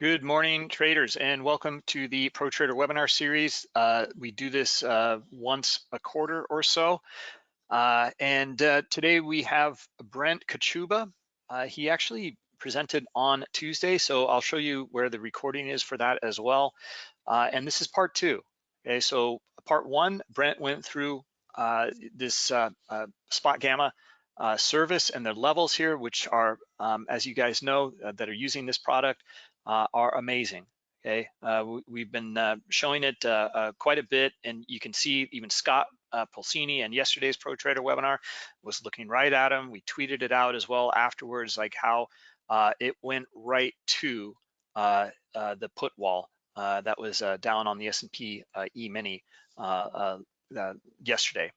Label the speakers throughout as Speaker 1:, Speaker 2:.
Speaker 1: Good morning, traders, and welcome to the Pro Trader webinar series. Uh, we do this uh, once a quarter or so. Uh, and uh, today we have Brent Kochuba. Uh, he actually presented on Tuesday, so I'll show you where the recording is for that as well. Uh, and this is part two. Okay, so part one, Brent went through this spot gamma service and the levels here, which are, um, as you guys know, that are using this product, uh, are amazing. Okay, uh, we, have been uh, showing it uh, uh, quite a bit, and you can see even Scott uh, Pulcini and yesterday's Pro Trader webinar was looking right at him. We tweeted it out as well afterwards, like how it went right to the put wall that was down on the S&P E-mini yesterday.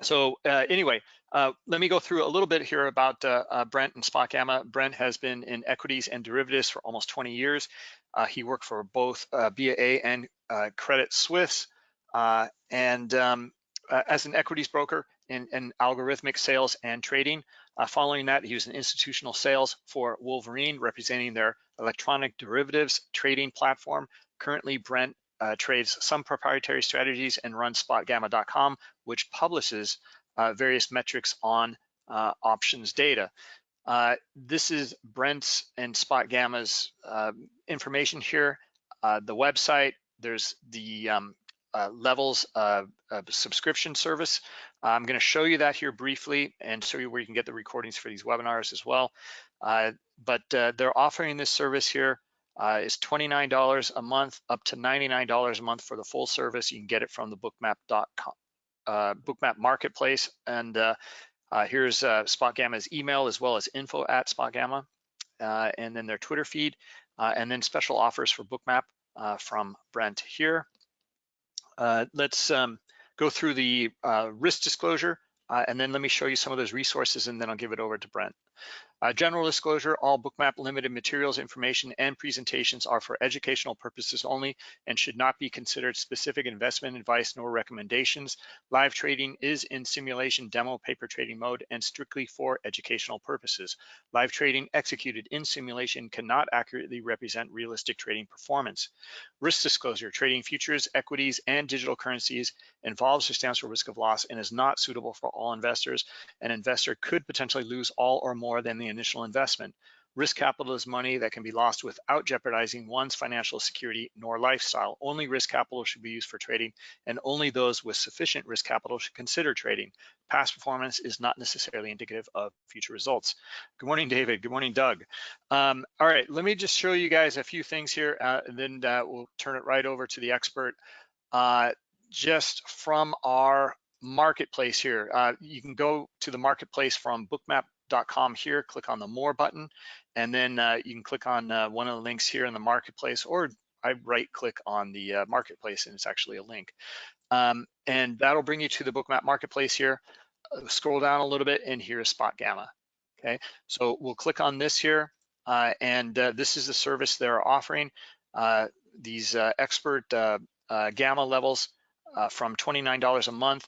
Speaker 1: So anyway, uh, let me go through a little bit here about uh, uh, Brent and Spot Gamma. Brent has been in equities and derivatives for almost 20 years. Uh, he worked for both uh, BAA and Credit Suisse. and um, as an equities broker in, in, algorithmic sales and trading. following that, he was in institutional sales for Wolverine, representing their electronic derivatives trading platform. Currently, Brent trades some proprietary strategies and runs spotgamma.com, which publishes various metrics on uh, options data. Uh, this is Brent's and Spot Gamma's um, information here. the website, there's the um, levels of, of, subscription service. I'm gonna show you that here briefly and show you where you can get the recordings for these webinars as well. but they're offering this service here uh, is $29 a month up to $99 a month for the full service. You can get it from the bookmap.com uh, Bookmap Marketplace. And uh, uh, here's uh, SpotGamma's email as well as info at SpotGamma, uh, and then their Twitter feed, uh, and then special offers for Bookmap from Brent here. let's um, go through the risk disclosure, and then let me show you some of those resources, and then I'll give it over to Brent. Uh, general disclosure, all bookmap limited materials, information, and presentations are for educational purposes only and should not be considered specific investment advice nor recommendations. Live trading is in simulation demo paper trading mode and strictly for educational purposes. Live trading executed in simulation cannot accurately represent realistic trading performance. Risk disclosure, trading futures, equities, and digital currencies involves substantial risk of loss and is not suitable for all investors. An investor could potentially lose all or more than the initial investment. Risk capital is money that can be lost without jeopardizing one's financial security nor lifestyle. Only risk capital should be used for trading and only those with sufficient risk capital should consider trading. Past performance is not necessarily indicative of future results. Good morning, David. Good morning, Doug. Um, all right, let me just show you guys a few things here uh, and then uh, we'll turn it right over to the expert. Uh, just from our marketplace here, uh, you can go to the marketplace from bookmap com here, click on the more button, and then uh, you can click on uh, one of the links here in the marketplace, or I right click on the uh, marketplace and it's actually a link. Um, and that'll bring you to the bookmap marketplace here. Uh, scroll down a little bit and here is Spot Gamma. Okay, so we'll click on this here, uh, and uh, this is the service they're offering. these expert gamma levels from $29 a month.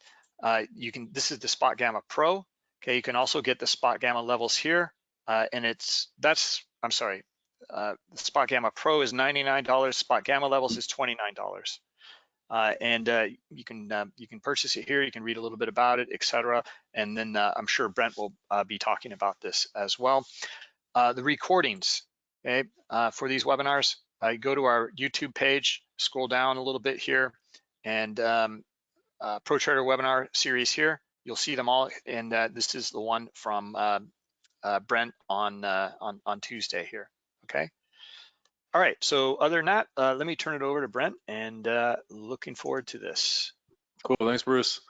Speaker 1: you can. This is the Spot Gamma Pro. Okay, you can also get the spot gamma levels here, uh, and it's that's I'm sorry, uh, spot gamma pro is $99. Spot gamma levels is $29. Uh, and uh, you can uh, you can purchase it here. You can read a little bit about it, etc. And then uh, I'm sure Brent will uh, be talking about this as well. Uh, the recordings, okay, for these webinars, go to our YouTube page, scroll down a little bit here, and um, Pro Trader webinar series here. You'll see them all, and uh, this is the one from uh, uh, Brent on, uh, on, on Tuesday here, okay? All right, so other than that, uh, let me turn it over to Brent, and uh, looking forward to this.
Speaker 2: Cool, thanks, Bruce.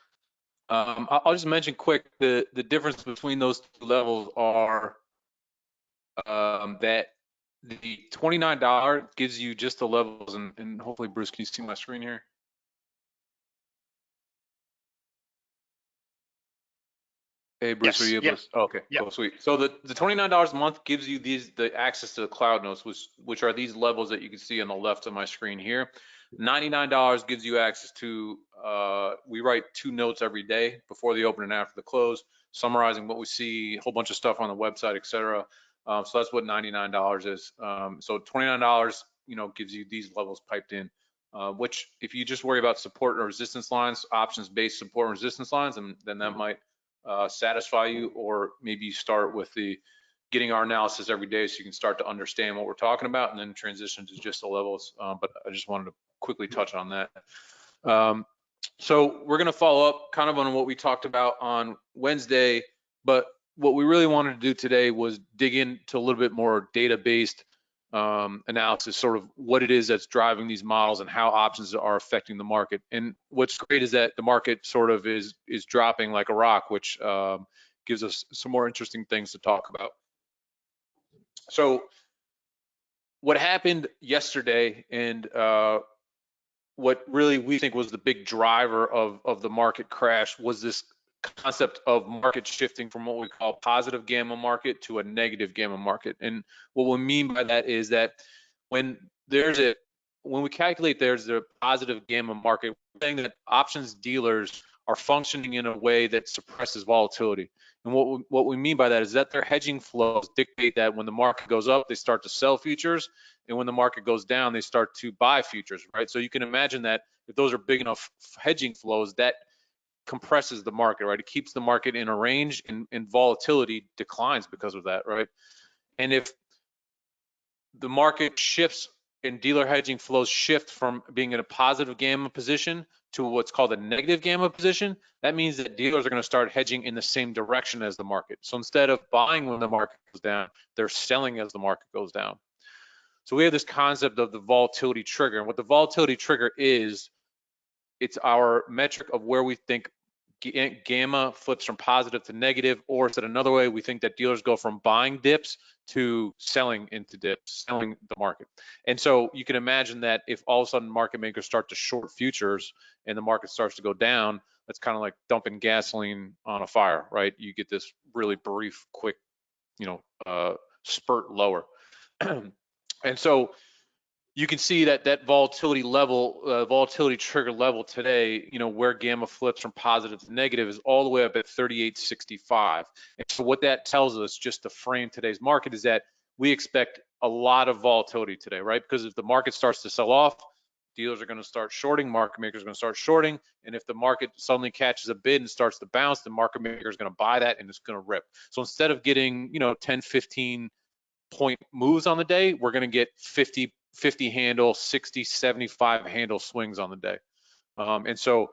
Speaker 2: Um, I'll just mention quick, the, the difference between those two levels are um, that the $29 gives you just the levels, and, and hopefully, Bruce, can you see my screen here? Hey Bruce, yes. are you able yep. to? Oh, okay, yep. cool, sweet. So the, the $29 a month gives you these the access to the cloud notes, which which are these levels that you can see on the left of my screen here. $99 gives you access to uh, we write two notes every day before the open and after the close, summarizing what we see, a whole bunch of stuff on the website, etc. Um, so that's what $99 is. Um, so $29, you know, gives you these levels piped in, uh, which if you just worry about support and resistance lines, options-based support and resistance lines, and then that might uh, satisfy you, or maybe you start with the getting our analysis every day so you can start to understand what we're talking about and then transition to just the levels. Um, but I just wanted to quickly touch on that. Um, so we're going to follow up kind of on what we talked about on Wednesday, but what we really wanted to do today was dig into a little bit more data-based um, analysis, sort of what it is that's driving these models and how options are affecting the market. And what's great is that the market sort of is is dropping like a rock, which um, gives us some more interesting things to talk about. So what happened yesterday and uh, what really we think was the big driver of, of the market crash was this concept of market shifting from what we call positive gamma market to a negative gamma market. And what we mean by that is that when there's a when we calculate there's a positive gamma market, we're saying that options dealers are functioning in a way that suppresses volatility. And what we, what we mean by that is that their hedging flows dictate that when the market goes up, they start to sell futures, and when the market goes down, they start to buy futures, right? So you can imagine that if those are big enough hedging flows, that compresses the market, right? It keeps the market in a range, and, and volatility declines because of that, right? And if the market shifts and dealer hedging flows shift from being in a positive gamma position to what's called a negative gamma position, that means that dealers are going to start hedging in the same direction as the market. So instead of buying when the market goes down, they're selling as the market goes down. So we have this concept of the volatility trigger. And what the volatility trigger is, it's our metric of where we think gamma flips from positive to negative, or said another way, we think that dealers go from buying dips to selling into dips, selling the market. And so you can imagine that if all of a sudden market makers start to short futures and the market starts to go down, that's kind of like dumping gasoline on a fire, right? You get this really brief, quick, you know, uh, spurt lower. and so you can see that that volatility level, uh, volatility trigger level today, you know, where gamma flips from positive to negative is all the way up at 38.65. And so what that tells us, just to frame today's market, is that we expect a lot of volatility today, right? Because if the market starts to sell off, dealers are going to start shorting, market makers are going to start shorting, and if the market suddenly catches a bid and starts to bounce, the market maker is going to buy that and it's going to rip. So instead of getting, you know, 10, 15 point moves on the day, we're going to get 50 50 handle, 60, 75 handle swings on the day. Um, and so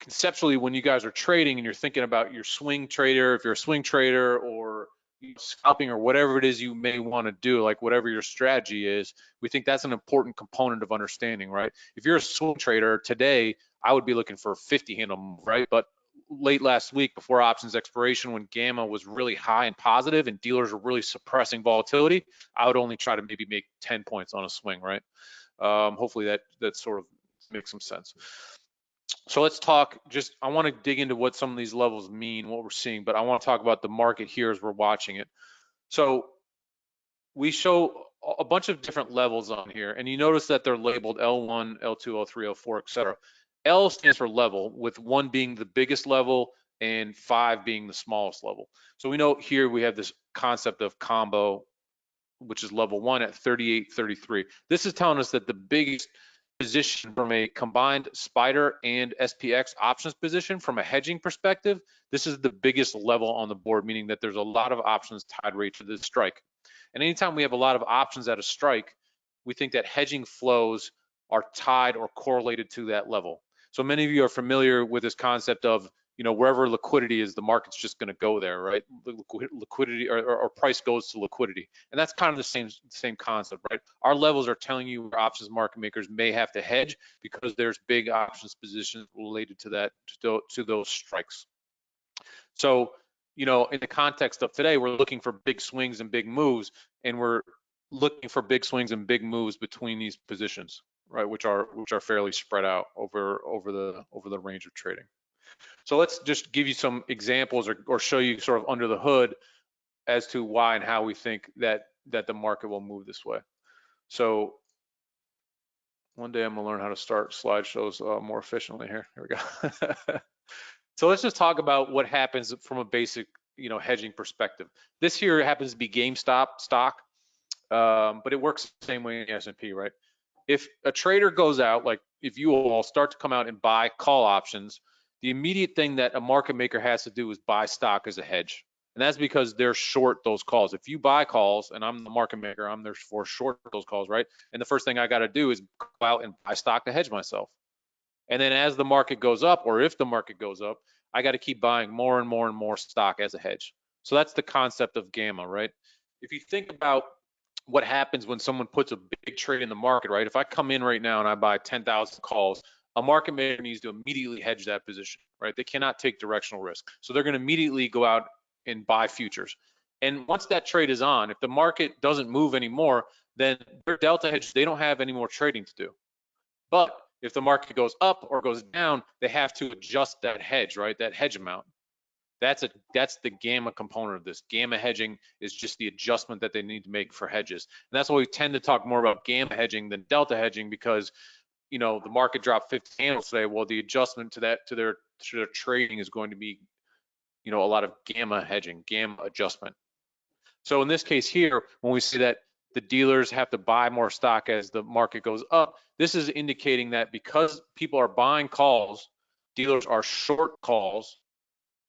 Speaker 2: conceptually, when you guys are trading and you're thinking about your swing trader, if you're a swing trader or scalping or whatever it is you may want to do, like whatever your strategy is, we think that's an important component of understanding, right? If you're a swing trader today, I would be looking for 50 handle right? But late last week before options expiration when gamma was really high and positive and dealers were really suppressing volatility, I would only try to maybe make 10 points on a swing, right? Um, hopefully that that sort of makes some sense. So let's talk just, I want to dig into what some of these levels mean, what we're seeing, but I want to talk about the market here as we're watching it. So we show a bunch of different levels on here, and you notice that they're labeled L1, L2, L3, L4, etc. L stands for level, with one being the biggest level and five being the smallest level. So we know here we have this concept of combo, which is level one at 38.33. This is telling us that the biggest position from a combined spider and SPX options position from a hedging perspective, this is the biggest level on the board, meaning that there's a lot of options tied right to the strike. And anytime we have a lot of options at a strike, we think that hedging flows are tied or correlated to that level. So many of you are familiar with this concept of, you know, wherever liquidity is, the market's just going to go there, right? Liquidity or, or, price goes to liquidity, and that's kind of the same same concept, right? Our levels are telling you where options market makers may have to hedge because there's big options positions related to that to, to those strikes. So, you know, in the context of today, we're looking for big swings and big moves, and we're looking for big swings and big moves between these positions right, which are which are fairly spread out over over the over the range of trading. So let's just give you some examples or, or show you sort of under the hood as to why and how we think that that the market will move this way. So one day I'm gonna learn how to start slideshows uh, more efficiently here. Here we go. so let's just talk about what happens from a basic you know, hedging perspective. This here happens to be GameStop stock, um, but it works the same way in the S&P, right? If a trader goes out, like if you all start to come out and buy call options, the immediate thing that a market maker has to do is buy stock as a hedge. And that's because they're short those calls. If you buy calls, and I'm the market maker, I'm there for short those calls, right? And the first thing I got to do is go out and buy stock to hedge myself. And then as the market goes up, or if the market goes up, I got to keep buying more and more and more stock as a hedge. So that's the concept of gamma, right? If you think about what happens when someone puts a big trade in the market, right? If I come in right now and I buy 10,000 calls, a market maker needs to immediately hedge that position, right? They cannot take directional risk. So they're going to immediately go out and buy futures. And once that trade is on, if the market doesn't move anymore, then their delta hedge, they don't have any more trading to do. But if the market goes up or goes down, they have to adjust that hedge, right? That hedge amount. That's a that's the gamma component of this. Gamma hedging is just the adjustment that they need to make for hedges. And that's why we tend to talk more about gamma hedging than delta hedging because you know the market dropped 50 handles today. Well, the adjustment to that to their to their trading is going to be you know a lot of gamma hedging, gamma adjustment. So in this case here, when we see that the dealers have to buy more stock as the market goes up, this is indicating that because people are buying calls, dealers are short calls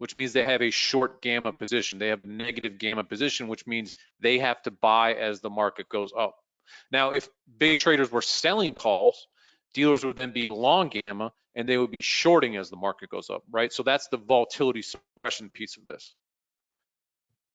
Speaker 2: which means they have a short gamma position. They have negative gamma position, which means they have to buy as the market goes up. Now, if big traders were selling calls, dealers would then be long gamma and they would be shorting as the market goes up, right? So that's the volatility suppression piece of this.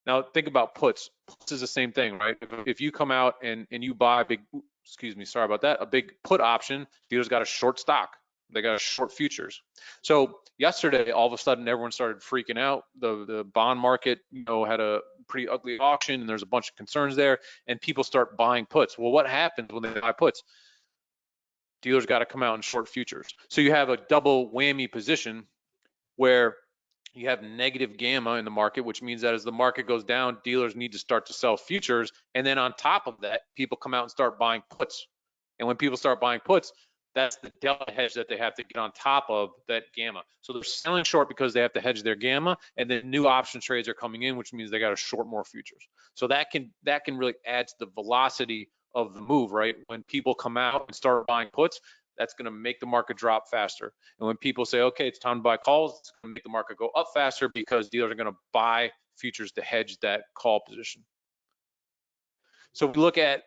Speaker 2: Now think about puts. Puts is the same thing, right? If, if you come out and, and you buy a big, excuse me, sorry about that, a big put option, dealers got a short stock. They got short futures. So yesterday, all of a sudden, everyone started freaking out. The the bond market, you know, had a pretty ugly auction, and there's a bunch of concerns there. And people start buying puts. Well, what happens when they buy puts? Dealers got to come out and short futures. So you have a double whammy position where you have negative gamma in the market, which means that as the market goes down, dealers need to start to sell futures. And then on top of that, people come out and start buying puts. And when people start buying puts, that's the delta hedge that they have to get on top of that gamma. So they're selling short because they have to hedge their gamma, and then new option trades are coming in, which means they got to short more futures. So that can that can really add to the velocity of the move, right? When people come out and start buying puts, that's going to make the market drop faster. And when people say, okay, it's time to buy calls, it's going to make the market go up faster because dealers are going to buy futures to hedge that call position. So we look at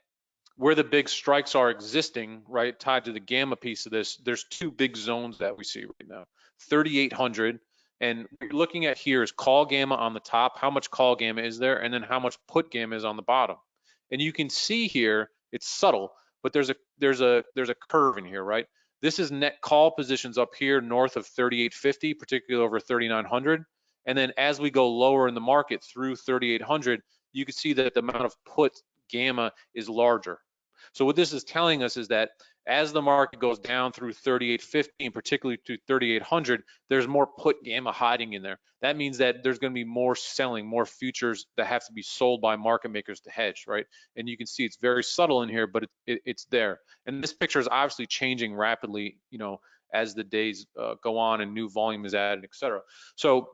Speaker 2: where the big strikes are existing, right, tied to the gamma piece of this, there's two big zones that we see right now. 3,800, and what you're looking at here is call gamma on the top, how much call gamma is there, and then how much put gamma is on the bottom. And you can see here, it's subtle, but there's a there's a there's a curve in here, right? This is net call positions up here north of 3850, particularly over 3900. And then as we go lower in the market through 3800, you can see that the amount of put gamma is larger. So what this is telling us is that as the market goes down through 3850 and particularly to 3800, there's more put gamma hiding in there. That means that there's going to be more selling, more futures that have to be sold by market makers to hedge, right? And you can see it's very subtle in here, but it, it, it's there. And this picture is obviously changing rapidly, you know, as the days uh, go on and new volume is added, et cetera. So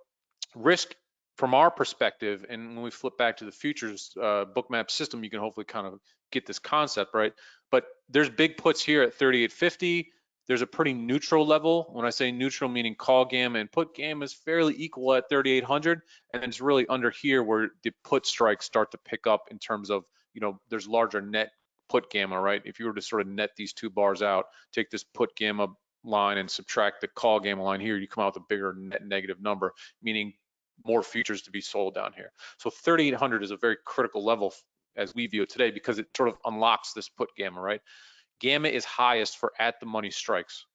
Speaker 2: risk from our perspective, and when we flip back to the futures uh, bookmap system, you can hopefully kind of get this concept right. But there's big puts here at 3850. There's a pretty neutral level. When I say neutral, meaning call gamma and put gamma is fairly equal at 3800, and it's really under here where the put strikes start to pick up in terms of, you know, there's larger net put gamma, right? If you were to sort of net these two bars out, take this put gamma line and subtract the call gamma line here, you come out with a bigger net negative number, meaning more futures to be sold down here. So 3,800 is a very critical level as we view it today because it sort of unlocks this put gamma, right? Gamma is highest for at the money strikes.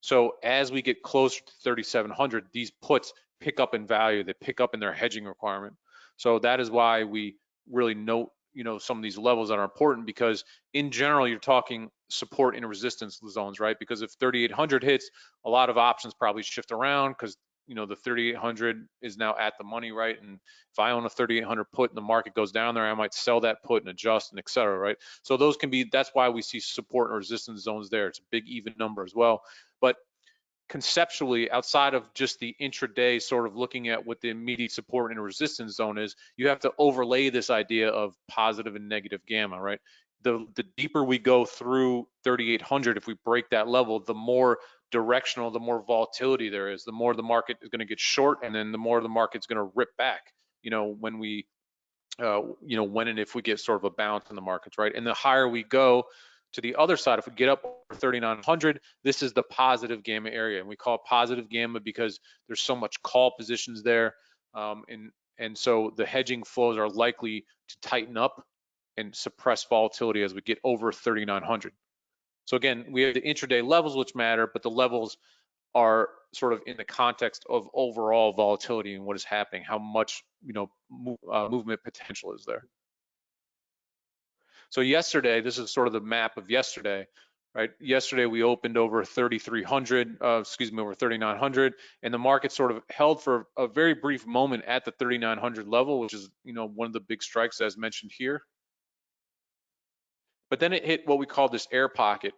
Speaker 2: So as we get closer to 3,700, these puts pick up in value, they pick up in their hedging requirement. So that is why we really note, you know, some of these levels that are important because in general, you're talking support and resistance zones, right? Because if 3,800 hits, a lot of options probably shift around because you know the 3800 is now at the money right? And if i own a 3800 put and the market goes down there i might sell that put and adjust and et cetera right? So those can be that's why we see support and resistance zones there. It's a big even number as well. But conceptually, outside of just the intraday sort of looking at what the immediate support and resistance zone is, you have to overlay this idea of positive and negative gamma, right? The, the deeper we go through 3,800, if we break that level, the more directional, the more volatility there is, the more the market is going to get short, and then the more the market's going to rip back. You know, when we, uh, you know, when and if we get sort of a bounce in the markets, right? And the higher we go, to the other side, if we get up over 3,900, this is the positive gamma area. And we call it positive gamma because there's so much call positions there. Um, and, and so the hedging flows are likely to tighten up and suppress volatility as we get over 3,900. So again, we have the intraday levels which matter, but the levels are sort of in the context of overall volatility and what is happening, how much you know move, uh, movement potential is there. So yesterday, this is sort of the map of yesterday, right? Yesterday we opened over 3,300, uh, excuse me, over 3,900, and the market sort of held for a very brief moment at the 3,900 level, which is, you know, one of the big strikes as mentioned here. But then it hit what we call this air pocket.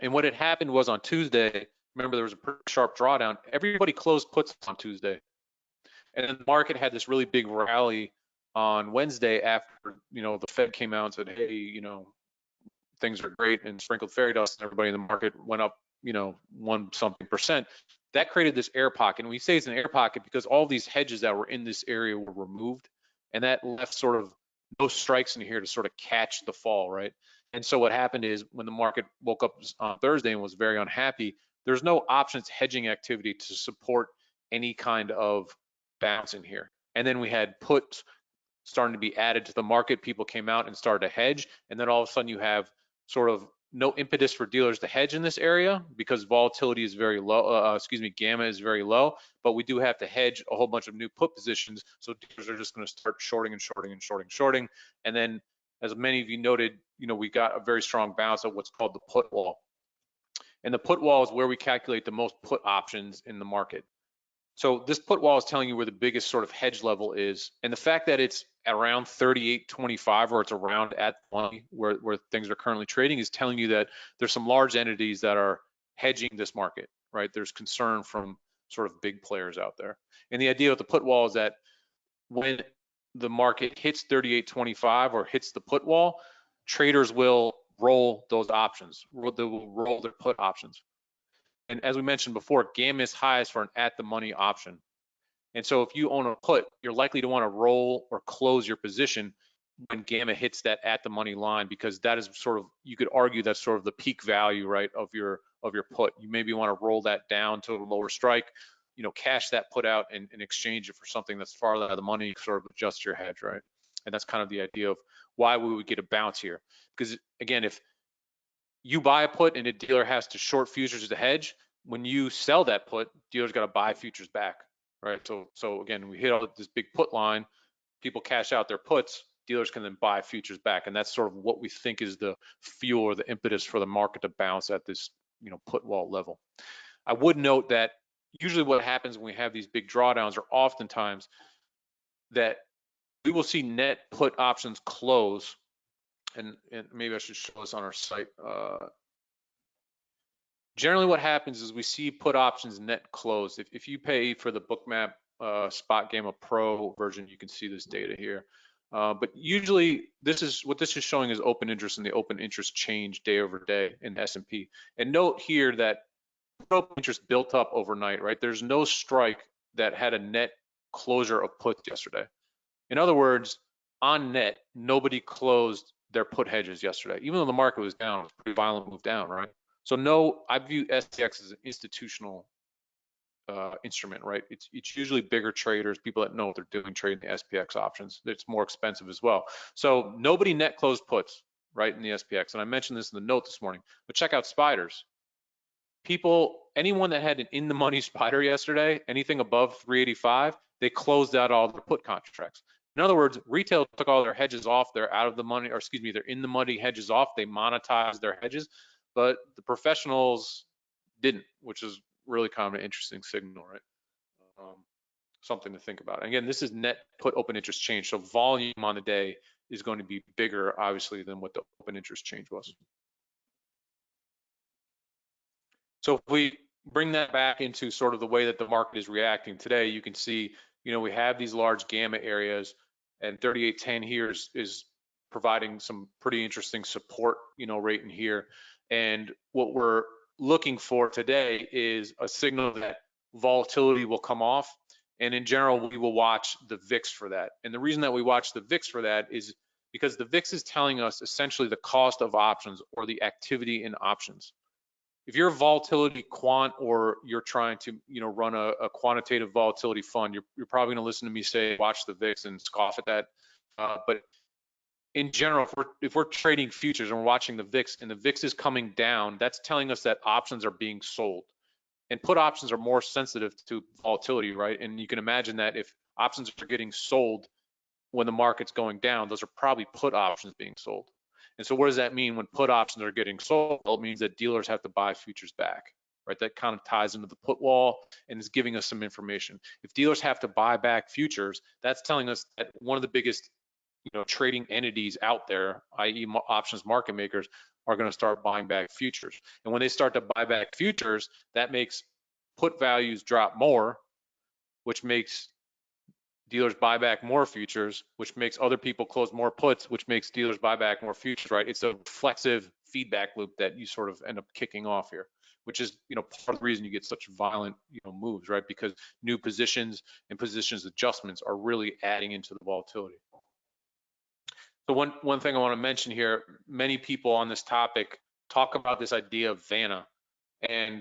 Speaker 2: And what had happened was on Tuesday, remember there was a pretty sharp drawdown, everybody closed puts on Tuesday. And then the market had this really big rally on Wednesday after you know the Fed came out and said, hey, you know, things are great and sprinkled fairy dust and everybody in the market went up, you know, one something percent. That created this air pocket. And we say it's an air pocket because all these hedges that were in this area were removed and that left sort of no strikes in here to sort of catch the fall, right? And so what happened is when the market woke up on Thursday and was very unhappy, there's no options hedging activity to support any kind of bounce in here. And then we had puts starting to be added to the market. People came out and started to hedge, and then all of a sudden you have sort of no impetus for dealers to hedge in this area because volatility is very low. Uh, uh, excuse me, gamma is very low, but we do have to hedge a whole bunch of new put positions. So dealers are just going to start shorting and shorting and shorting, and shorting, and then as many of you noted, you know we got a very strong bounce of what's called the put wall. And the put wall is where we calculate the most put options in the market. So this put wall is telling you where the biggest sort of hedge level is. And the fact that it's around 38.25 or it's around at money where, where things are currently trading is telling you that there's some large entities that are hedging this market, right? There's concern from sort of big players out there. And the idea with the put wall is that when the market hits 38.25 or hits the put wall, traders will roll those options. They will roll their put options. And as we mentioned before, gamma is highest for an at the money option. And so if you own a put, you're likely to want to roll or close your position when gamma hits that at the money line because that is sort of you could argue that's sort of the peak value right of your of your put. You maybe want to roll that down to a lower strike, you know, cash that put out and, and exchange it for something that's far out of the money, sort of adjust your hedge, right? And that's kind of the idea of why we would get a bounce here. Because again, if you buy a put and a dealer has to short futures to hedge, when you sell that put, dealers got to buy futures back, right? So, so again, we hit all this big put line, people cash out their puts, dealers can then buy futures back, and that's sort of what we think is the fuel or the impetus for the market to bounce at this, you know, put wall level. I would note that usually what happens when we have these big drawdowns are oftentimes that we will see net put options close and, and maybe I should show this on our site. Uh, generally what happens is we see put options net close. If, if you pay for the bookmap uh, spot gamma pro version, you can see this data here. Uh, but usually this is what this is showing is open interest and the open interest change day over day in S&P. And note here that open interest built up overnight, right? There's no strike that had a net closure of puts yesterday. In other words, on net, nobody closed their put hedges yesterday, even though the market was down, it was pretty violent move down, right? So no, I view SPX as an institutional uh, instrument, right? It's it's usually bigger traders, people that know what they're doing trading the SPX options. It's more expensive as well. So nobody net closed puts, right, in the SPX. And I mentioned this in the note this morning, but check out spiders. People, anyone that had an in the money spider yesterday, anything above 385, they closed out all their put contracts. In other words, retail took all their hedges off. They're out of the money, or excuse me, they're in the money hedges off. They monetized their hedges, but the professionals didn't, which is really kind of an interesting signal, right? Um, something to think about. Again, this is net put open interest change. So volume on the day is going to be bigger, obviously, than what the open interest change was. So if we bring that back into sort of the way that the market is reacting today, you can see, you know, we have these large gamma areas and 3810 here is, is providing some pretty interesting support, you know, right in here. And what we're looking for today is a signal that volatility will come off. And in general, we will watch the VIX for that. And the reason that we watch the VIX for that is because the VIX is telling us essentially the cost of options or the activity in options if you're a volatility quant or you're trying to you know run a, a quantitative volatility fund you're, you're probably going to listen to me say watch the vix and scoff at that. Uh, but in general if we're, if we're trading futures and we're watching the vix and the vix is coming down that's telling us that options are being sold. And put options are more sensitive to volatility right? And you can imagine that if options are getting sold when the market's going down those are probably put options being sold and so what does that mean when put options are getting sold? Well, it means that dealers have to buy futures back, right? That kind of ties into the put wall and is giving us some information. If dealers have to buy back futures, that's telling us that one of the biggest you know, trading entities out there, i.e. options market makers, are going to start buying back futures. And when they start to buy back futures, that makes put values drop more, which makes dealers buy back more futures, which makes other people close more puts, which makes dealers buy back more futures, right? It's a reflexive feedback loop that you sort of end up kicking off here, which is, you know, part of the reason you get such violent, you know, moves, right? Because new positions and positions adjustments are really adding into the volatility. So one, one thing I want to mention here, many people on this topic talk about this idea of Vanna, and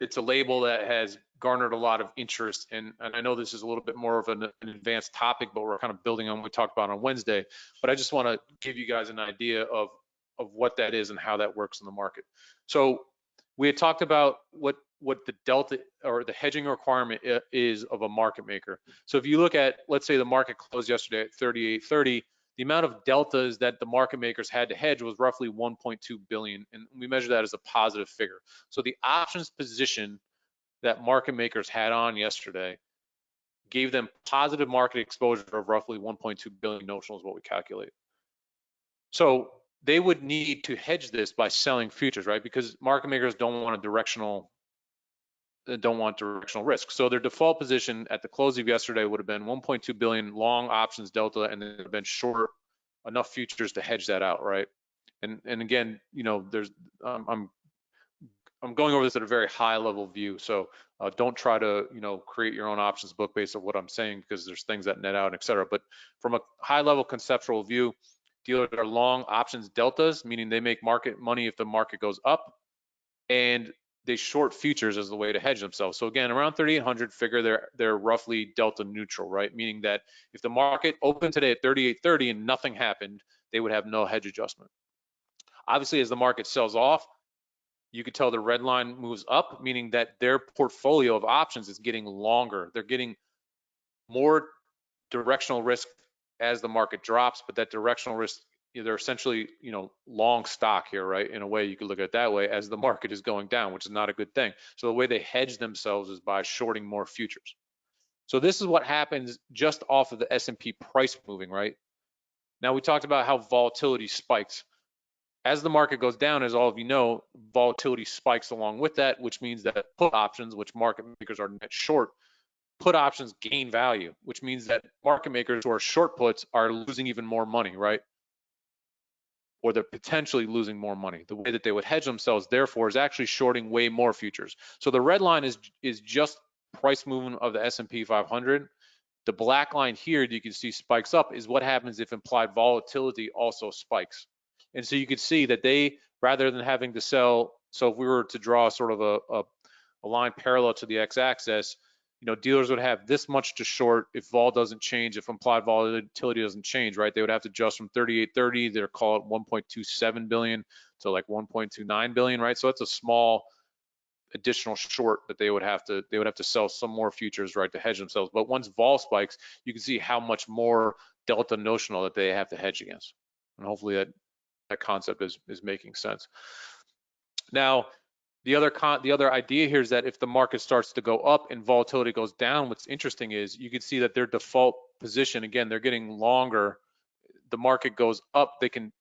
Speaker 2: it's a label that has garnered a lot of interest. And, and I know this is a little bit more of an, an, advanced topic, but we're kind of building on what we talked about on Wednesday. But I just want to give you guys an idea of, of what that is and how that works in the market. So we had talked about what what the delta or the hedging requirement is of a market maker. So if you look at, let's say the market closed yesterday at 38.30, the amount of deltas that the market makers had to hedge was roughly 1.2 billion, and we measure that as a positive figure. So the options position that market makers had on yesterday gave them positive market exposure of roughly 1.2 billion notional is what we calculate. So they would need to hedge this by selling futures, right? Because market makers don't want a directional uh, don't want directional risk. So their default position at the close of yesterday would have been 1.2 billion long options delta, and then been short enough futures to hedge that out, right? And and again, you know, there's um, I'm I'm going over this at a very high level view. So uh, don't try to, you know, create your own options book based on what I'm saying because there's things that net out, et cetera. But from a high level conceptual view, dealers are long options deltas, meaning they make market money if the market goes up, and they short futures as the way to hedge themselves. So again, around 3,800, figure they're they're roughly delta neutral, right? Meaning that if the market opened today at 38.30 and nothing happened, they would have no hedge adjustment. Obviously, as the market sells off, you could tell the red line moves up, meaning that their portfolio of options is getting longer. They're getting more directional risk as the market drops, but that directional risk, they're essentially, you know, long stock here, right? In a way, you could look at it that way as the market is going down, which is not a good thing. So the way they hedge themselves is by shorting more futures. So this is what happens just off of the S&P price moving, right? Now we talked about how volatility spikes as the market goes down, as all of you know, volatility spikes along with that, which means that put options, which market makers are net short, put options gain value, which means that market makers who are short puts are losing even more money, right? Or they're potentially losing more money. The way that they would hedge themselves, therefore, is actually shorting way more futures. So the red line is is just price movement of the S&P 500. The black line here that you can see spikes up is what happens if implied volatility also spikes. And so you could see that they, rather than having to sell, so if we were to draw sort of a, a, a line parallel to the x-axis, you know, dealers would have this much to short if vol doesn't change, if implied volatility doesn't change, right? They would have to adjust from 3830, they're call it 1.27 billion to like 1.29 billion, right? So that's a small additional short that they would have to they would have to sell some more futures, right, to hedge themselves. But once vol spikes, you can see how much more delta notional that they have to hedge against. And hopefully that that concept is is making sense. Now, the other con the other idea here is that if the market starts to go up and volatility goes down, what's interesting is you can see that their default position again they're getting longer. The market goes up, they can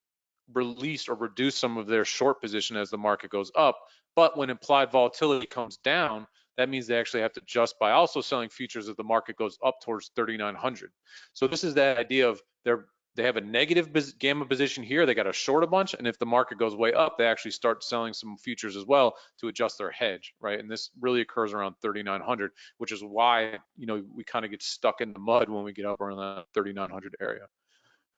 Speaker 2: release or reduce some of their short position as the market goes up. But when implied volatility comes down, that means they actually have to adjust by also selling futures as the market goes up towards 3,900. So this is that idea of they're they have a negative gamma position here. They got to short a bunch, and if the market goes way up, they actually start selling some futures as well to adjust their hedge, right? And this really occurs around 3,900, which is why you know we kind of get stuck in the mud when we get up around that 3,900 area.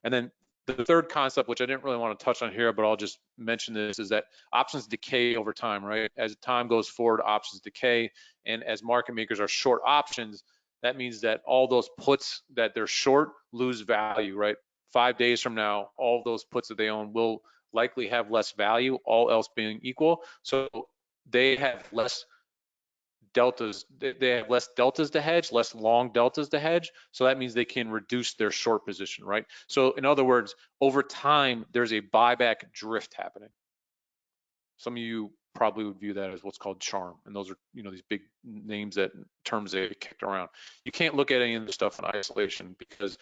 Speaker 2: And then the third concept, which I didn't really want to touch on here, but I'll just mention this, is that options decay over time, right? As time goes forward, options decay, and as market makers are short options, that means that all those puts that they're short lose value, right? Five days from now, all those puts that they own will likely have less value, all else being equal. So they have less deltas, they have less deltas to hedge, less long deltas to hedge. So that means they can reduce their short position, right? So in other words, over time, there's a buyback drift happening. Some of you probably would view that as what's called charm. And those are, you know, these big names that terms they kicked around. You can't look at any of this stuff in isolation because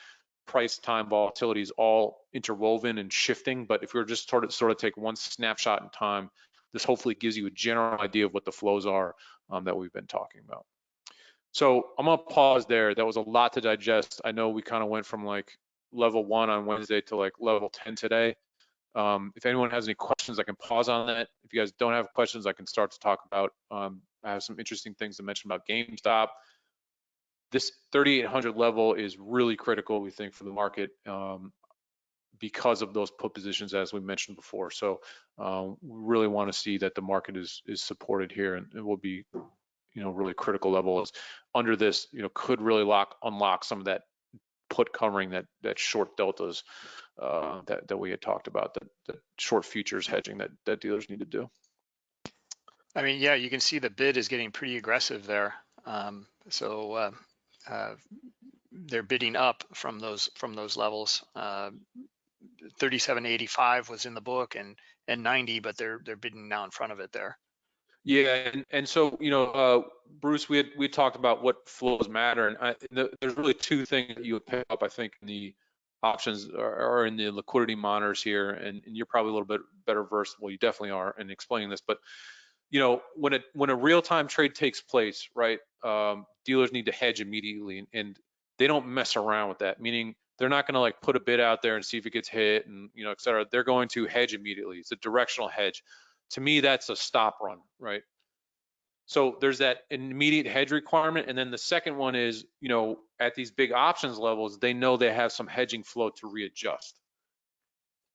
Speaker 2: price time volatility is all interwoven and shifting. But if we are just sort of sort of take one snapshot in time, this hopefully gives you a general idea of what the flows are um, that we've been talking about. So I'm gonna pause there. That was a lot to digest. I know we kind of went from like level one on Wednesday to like level 10 today. Um, if anyone has any questions, I can pause on that. If you guys don't have questions, I can start to talk about, um, I have some interesting things to mention about GameStop. This 3,800 level is really critical, we think, for the market um, because of those put positions, as we mentioned before. So um, we really want to see that the market is is supported here, and it will be, you know, really critical levels under this. You know, could really lock unlock some of that put covering that that short deltas uh, that that we had talked about, that, that short futures hedging that that dealers need to do.
Speaker 1: I mean, yeah, you can see the bid is getting pretty aggressive there. Um, so uh, uh, they're bidding up from those from those levels. Uh, 3785 was in the book and and 90 but they're they're bidding now in front of it there
Speaker 2: yeah and, and so you know uh, bruce we had we talked about what flows matter and I, the, there's really two things that you would pick up i think in the options are in the liquidity monitors here and, and, you're probably a little bit better versed well you definitely are in explaining this but you know when it when a real-time trade takes place right um, dealers need to hedge immediately and, and they don't mess around with that meaning they're not going to like put a bid out there and see if it gets hit and you know et cetera. They're going to hedge immediately. It's a directional hedge. To me that's a stop run right? So there's that immediate hedge requirement and then the second one is you know at these big options levels they know they have some hedging flow to readjust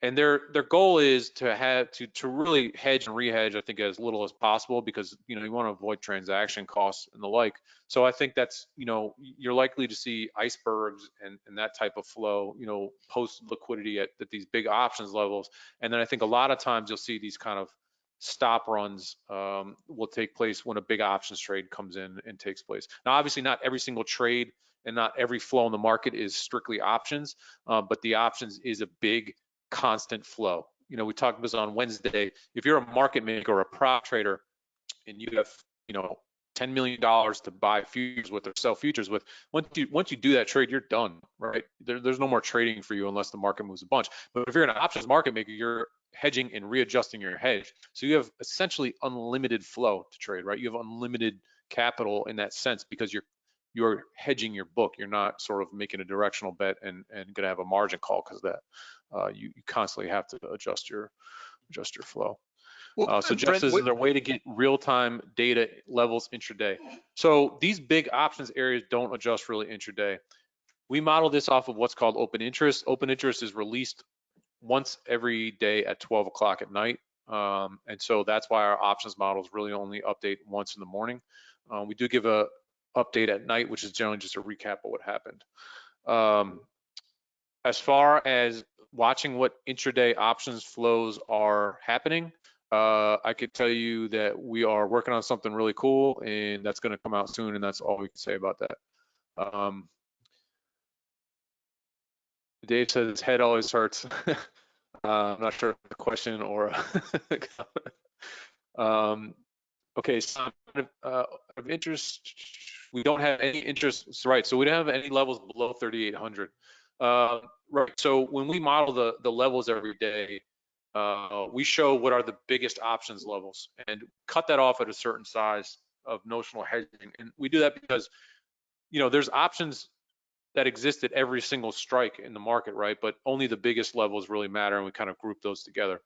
Speaker 2: and their their goal is to have to to really hedge and rehedge i think as little as possible because you know you want to avoid transaction costs and the like. So i think that's you know you're likely to see icebergs and, and that type of flow you know post liquidity at, at these big options levels. And then i think a lot of times you'll see these kind of stop runs um, will take place when a big options trade comes in and takes place. Now obviously not every single trade and not every flow in the market is strictly options uh, but the options is a big constant flow. You know, we talked about this on Wednesday. If you're a market maker or a prop trader and you have, you know, $10 million to buy futures with or sell futures with, once you once you do that trade, you're done, right? There, there's no more trading for you unless the market moves a bunch. But if you're an options market maker, you're hedging and readjusting your hedge. So you have essentially unlimited flow to trade, right? You have unlimited capital in that sense because you're you're hedging your book. You're not sort of making a directional bet and and going to have a margin call because that uh, you, you constantly have to adjust your adjust your flow. Well, uh, so Jeff Brent, says, is there a way to get real-time data levels intraday? So these big options areas don't adjust really intraday. We model this off of what's called open interest. Open interest is released once every day at 12 o'clock at night. Um, and so that's why our options models really only update once in the morning. Uh, we do give a update at night, which is generally just a recap of what happened. Um, as far as watching what intraday options flows are happening, uh, I could tell you that we are working on something really cool and that's going to come out soon and that's all we can say about that. Um, Dave says his head always hurts. uh, I'm not sure if the question or um, okay, so uh, of interest, we don't have any interest, right, so we don't have any levels below 3,800. Uh, right. So when we model the the levels every day, uh, we show what are the biggest options levels and cut that off at a certain size of notional hedging. And we do that because, you know, there's options that exist at every single strike in the market, right? But only the biggest levels really matter, and we kind of group those together.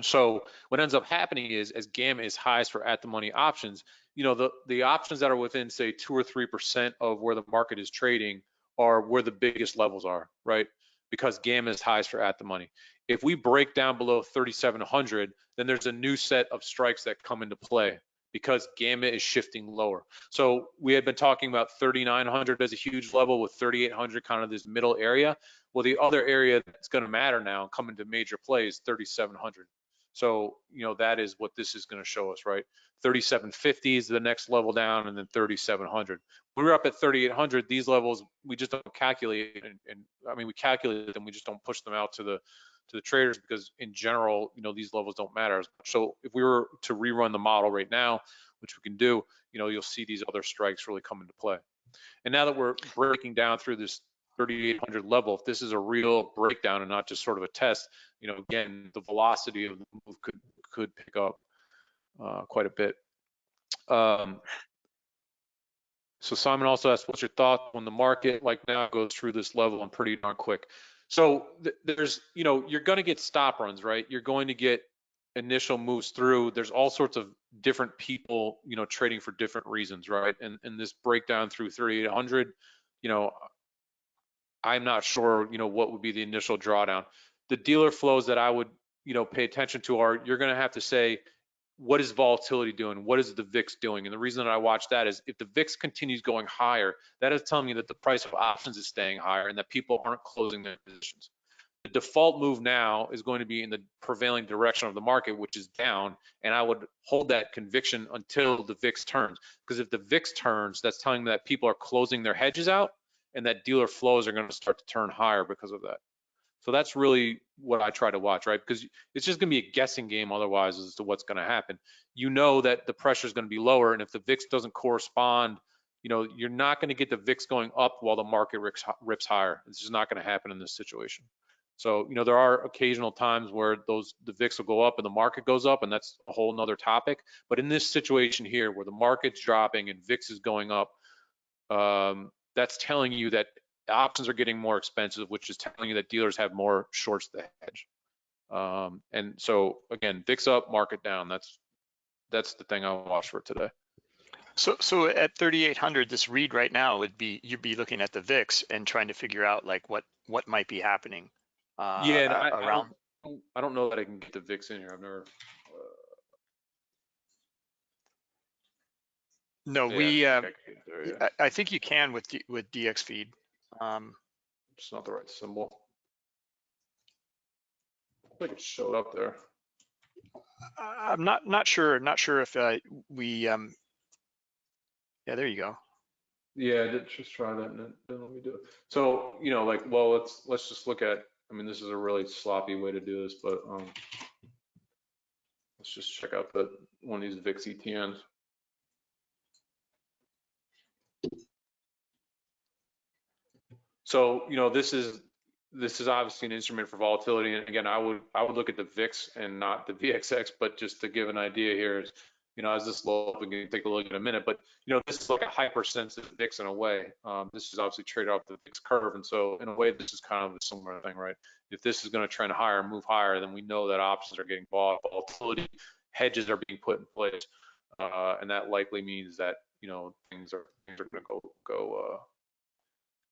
Speaker 2: So what ends up happening is, as gamma is highest for at the money options, you know, the the options that are within say two or three percent of where the market is trading are where the biggest levels are, right? Because gamma is highest for at the money. If we break down below 3,700, then there's a new set of strikes that come into play because gamma is shifting lower. So we had been talking about 3,900 as a huge level with 3,800 kind of this middle area. Well, the other area that's going to matter now coming to major play is 3,700. So, you know, that is what this is going to show us, right? 3750 is the next level down and then 3700. We're up at 3800, these levels, we just don't calculate. And, and I mean, we calculate them, we just don't push them out to the to the traders because in general, you know, these levels don't matter. So if we were to rerun the model right now, which we can do, you know, you'll see these other strikes really come into play. And now that we're breaking down through this 3,800 level, if this is a real breakdown and not just sort of a test, you know, again, the velocity of the move could could pick up uh, quite a bit. Um, so Simon also asked, what's your thought when the market like now goes through this level and pretty darn quick? So th there's, you know, you're going to get stop runs, right? You're going to get initial moves through. There's all sorts of different people, you know, trading for different reasons, right? And and this breakdown through 3,800, you know, I'm not sure, you know, what would be the initial drawdown. The dealer flows that I would, you know, pay attention to are you're going to have to say, what is volatility doing? What is the VIX doing? And the reason that I watch that is if the VIX continues going higher, that is telling me that the price of options is staying higher and that people aren't closing their positions. The default move now is going to be in the prevailing direction of the market, which is down, and I would hold that conviction until the VIX turns. Because if the VIX turns, that's telling me that people are closing their hedges out and that dealer flows are going to start to turn higher because of that. So that's really what I try to watch, right? Because it's just going to be a guessing game otherwise as to what's going to happen. You know that the pressure is going to be lower, and if the VIX doesn't correspond, you know you're not going to get the VIX going up while the market rips, rips higher. It's just not going to happen in this situation. So you know there are occasional times where those the VIX will go up and the market goes up, and that's a whole nother topic. But in this situation here, where the market's dropping and VIX is going up, um, that's telling you that options are getting more expensive, which is telling you that dealers have more shorts to hedge. Um, and so again, VIX up, market down. That's that's the thing I watch for today.
Speaker 1: So so at 3,800, this read right now would be you'd be looking at the VIX and trying to figure out like what what might be happening.
Speaker 2: Uh, yeah, I, around. I don't, I don't know that I can get the VIX in here. I've never.
Speaker 1: No, yeah, we. I, think uh, there, yeah. I, I, think you can with with dxFeed. Um,
Speaker 2: it's not the right symbol. I think it showed up there.
Speaker 1: I'm not not sure. Not sure if uh, we. Um, yeah, there you go.
Speaker 2: Yeah, just try that and then let me do it. So you know, like, well, let's let's just look at. I mean, this is a really sloppy way to do this, but um, let's just check out the one of these VIX ETNs. So, you know, this is this is obviously an instrument for volatility. And again, I would I would look at the VIX and not the VXX, but just to give an idea here is, you know, as this low, we can take a look in a minute, but you know, this is like a hypersensitive VIX in a way. Um, this is obviously traded off the VIX curve, and so in a way, this is kind of a similar thing, right? If this is going to trend higher, move higher, then we know that options are getting bought, volatility hedges are being put in place, uh, and that likely means that you know things are things are going to go go uh,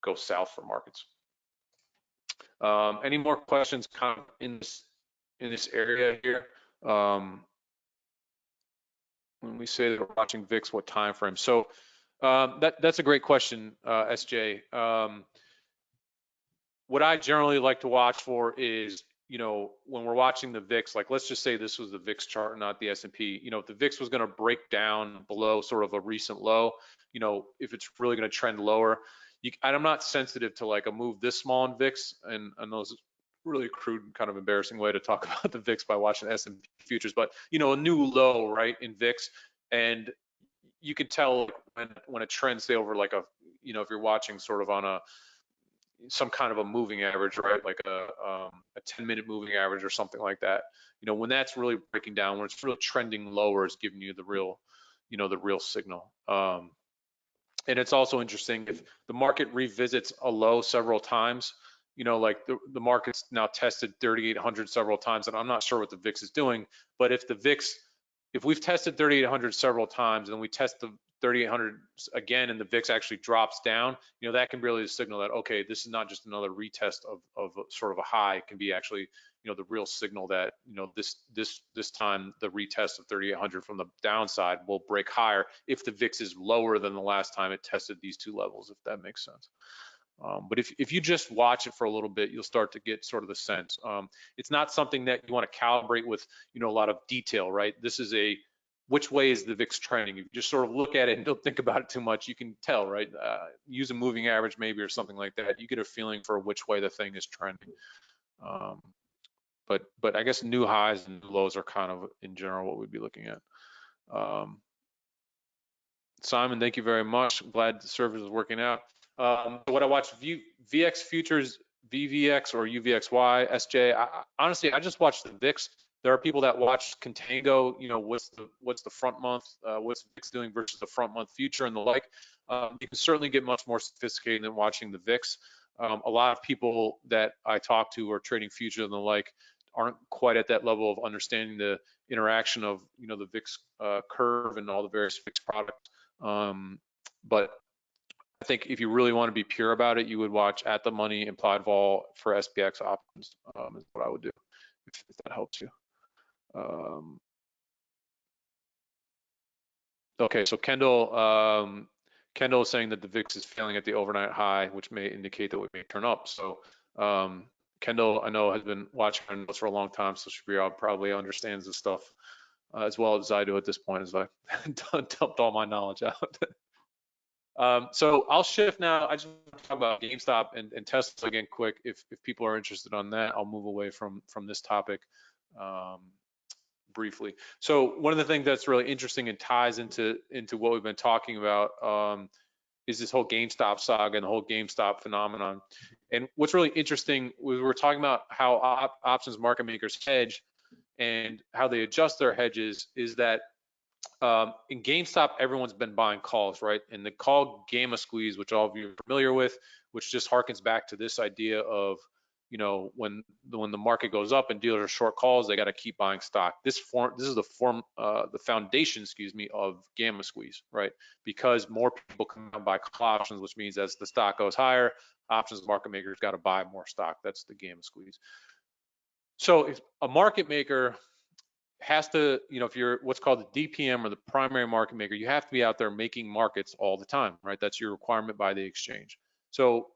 Speaker 2: go south for markets. Um, any more questions in this in this area here? Um, when we say that we're watching VIX, what time frame? So um, that that's a great question, uh, SJ. Um, what I generally like to watch for is, you know, when we're watching the VIX, like let's just say this was the VIX chart, not the S&P. You know, if the VIX was going to break down below sort of a recent low, you know, if it's really going to trend lower, you, I'm not sensitive to like a move this small in VIX, and I those really crude, kind of embarrassing way to talk about the VIX by watching S&P futures, but you know, a new low, right, in VIX, and you can tell when when a trend say over like a, you know, if you're watching sort of on a some kind of a moving average, right? Like a, um, a 10 minute moving average or something like that. You know, when that's really breaking down, when it's really trending lower is giving you the real, you know, the real signal. Um, and it's also interesting if the market revisits a low several times, you know, like the, the market's now tested 3,800 several times, and I'm not sure what the VIX is doing, but if the VIX, if we've tested 3,800 several times and we test the 3,800 again and the VIX actually drops down, you know, that can really signal that, okay, this is not just another retest of, of sort of a high, it can be actually, you know, the real signal that, you know, this this this time the retest of 3,800 from the downside will break higher if the VIX is lower than the last time it tested these two levels, if that makes sense. Um, but if, if you just watch it for a little bit, you'll start to get sort of the sense. Um, it's not something that you want to calibrate with, you know, a lot of detail, right? This is a, which way is the VIX trending? If you just sort of look at it and don't think about it too much, you can tell, right? Uh, use a moving average maybe or something like that. You get a feeling for which way the thing is trending. Um, but but I guess new highs and new lows are kind of in general what we'd be looking at. Um, Simon, thank you very much. glad the service is working out. Um, what I watch v, VX futures, VVX or UVXY, SJ. I, honestly, I just watched the VIX. There are people that watch Contango. You know, what's the what's the front month, uh, what's VIX doing versus the front month future and the like. Um, you can certainly get much more sophisticated than watching the VIX. Um, a lot of people that I talk to are trading futures and the like aren't quite at that level of understanding the interaction of you know the VIX uh, curve and all the various VIX products. Um, but I think if you really want to be pure about it, you would watch at the money implied vol for SPX options um, is what I would do if, if that helps you. Um, okay, so Kendall, um, Kendall is saying that the VIX is failing at the overnight high, which may indicate that we may turn up. So um, Kendall, I know has been watching our notes for a long time, so she probably understands this stuff uh, as well as I do at this point, as I dumped all my knowledge out. Um, so I'll shift now. I just want to talk about GameStop and, and Tesla again quick. If, if people are interested on that, I'll move away from, from this topic um, briefly. So one of the things that's really interesting and ties into, into what we've been talking about um, is this whole GameStop saga and the whole GameStop phenomenon. And what's really interesting we're talking about how op options market makers hedge and how they adjust their hedges is that um, in GameStop, everyone's been buying calls, right? And the call gamma squeeze, which all of you are familiar with, which just harkens back to this idea of, you know, when when the market goes up and dealers are short calls, they got to keep buying stock. This form, this is the form, uh, the foundation, excuse me, of gamma squeeze, right? Because more people come and buy call options, which means as the stock goes higher, options market makers got to buy more stock. That's the gamma squeeze. So if a market maker has to, you know, if you're what's called the DPM or the primary market maker, you have to be out there making markets all the time, right? That's your requirement by the exchange. So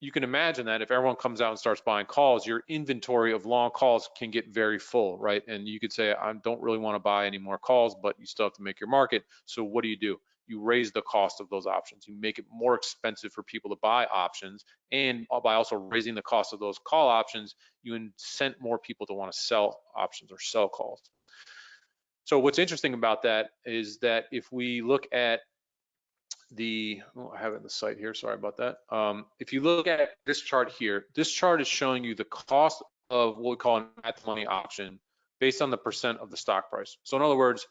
Speaker 2: you can imagine that if everyone comes out and starts buying calls, your inventory of long calls can get very full, right? And you could say, I don't really want to buy any more calls, but you still have to make your market. So what do you do? You raise the cost of those options. You make it more expensive for people to buy options. And by also raising the cost of those call options, you incent more people to want to sell options or sell calls. So what's interesting about that is that if we look at the, oh, I have it in the site here, sorry about that. Um, if you look at this chart here, this chart is showing you the cost of what we call an at the money option based on the percent of the stock price. So in other words,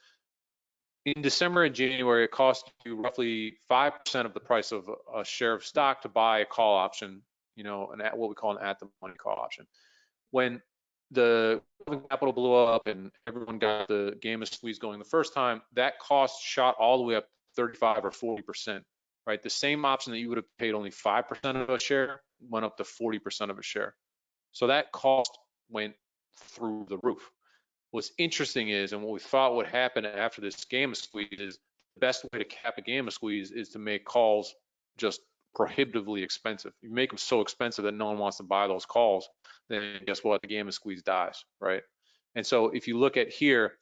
Speaker 2: in December and January, it cost you roughly 5% of the price of a share of stock to buy a call option, you know, an at, what we call an at the money call option. When the capital blew up and everyone got the gamma squeeze going the first time, that cost shot all the way up 35 or 40%, right? The same option that you would have paid only 5% of a share went up to 40% of a share. So that cost went through the roof. What's interesting is, and what we thought would happen after this gamma squeeze is the best way to cap a gamma squeeze is to make calls just prohibitively expensive. You make them so expensive that no one wants to buy those calls, then guess what? The gamma squeeze dies, right? And so if you look at here,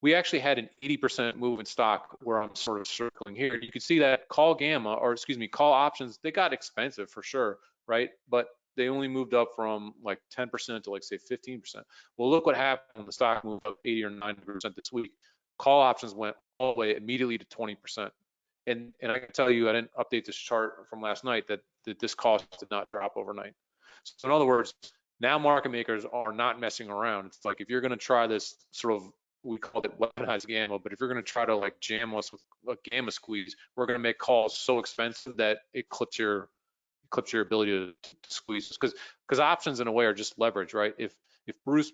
Speaker 2: we actually had an 80% move in stock where I'm sort of circling here. You can see that call gamma, or excuse me, call options, they got expensive for sure, right? But they only moved up from like 10% to like say 15%. Well, look what happened when the stock moved up 80 or 90% this week. Call options went all the way immediately to 20%. And, and I can tell you, I didn't update this chart from last night that, that this cost did not drop overnight. So in other words, now market makers are not messing around. It's like if you're going to try this sort of we called it weaponized gamma, but if you're going to try to like jam us with a gamma squeeze, we're going to make calls so expensive that it clips your clips your ability to, to squeeze because because options in a way are just leverage, right? If if Bruce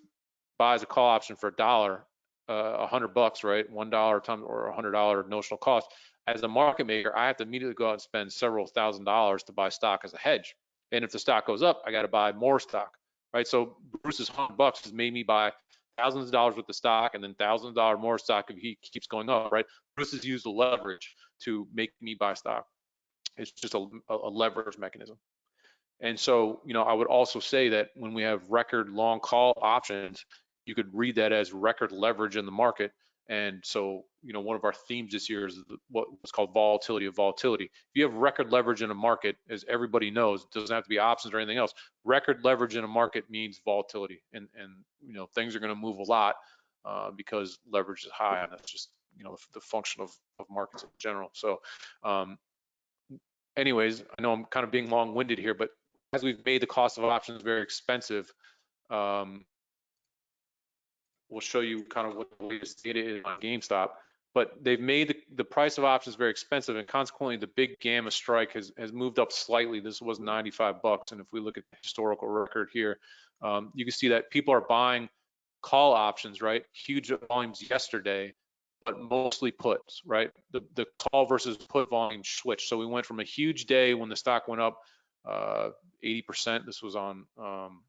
Speaker 2: buys a call option for a dollar, uh, a uh, hundred bucks, right, one dollar time or a hundred dollar notional cost, as a market maker, I have to immediately go out and spend several thousand dollars to buy stock as a hedge. And if the stock goes up, I got to buy more stock, right? So Bruce's hundred bucks has made me buy thousands of dollars worth of stock and then thousands of dollars more stock if he keeps going up, right? Bruce has used leverage to make me buy stock. It's just a, a leverage mechanism. And so, you know, I would also say that when we have record long call options, you could read that as record leverage in the market. And so, you know, one of our themes this year is what's called volatility of volatility. If you have record leverage in a market, as everybody knows, it doesn't have to be options or anything else. Record leverage in a market means volatility, and and you know things are going to move a lot uh, because leverage is high, and that's just you know the, the function of of markets in general. So, um, anyways, I know I'm kind of being long-winded here, but as we've made the cost of options very expensive, um, we'll show you kind of what the latest data is on GameStop. But they've made the, the price of options very expensive, and consequently, the big gamma strike has, has moved up slightly. This was 95 bucks, and if we look at the historical record here, um, you can see that people are buying call options, right? Huge volumes yesterday, but mostly puts, right? The the call versus put volume switched. So we went from a huge day when the stock went up uh, 80%. This was on um,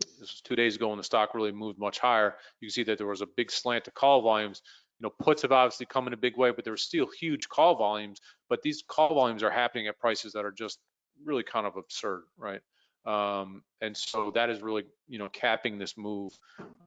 Speaker 2: this was two days ago when the stock really moved much higher. You can see that there was a big slant to call volumes. You know, puts have obviously come in a big way, but there were still huge call volumes. But these call volumes are happening at prices that are just really kind of absurd, right? Um, and so that is really, you know, capping this move,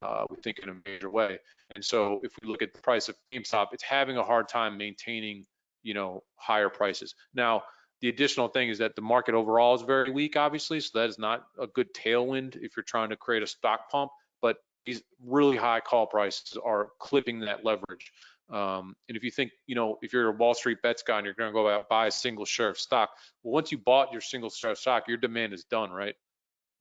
Speaker 2: uh, we think in a major way. And so if we look at the price of GameStop, it's having a hard time maintaining, you know, higher prices. Now, the additional thing is that the market overall is very weak, obviously, so that is not a good tailwind if you're trying to create a stock pump. But these really high call prices are clipping that leverage. Um, and if you think, you know, if you're a Wall Street bets guy and you're going to go out buy a single share of stock, well, once you bought your single share of stock, your demand is done, right?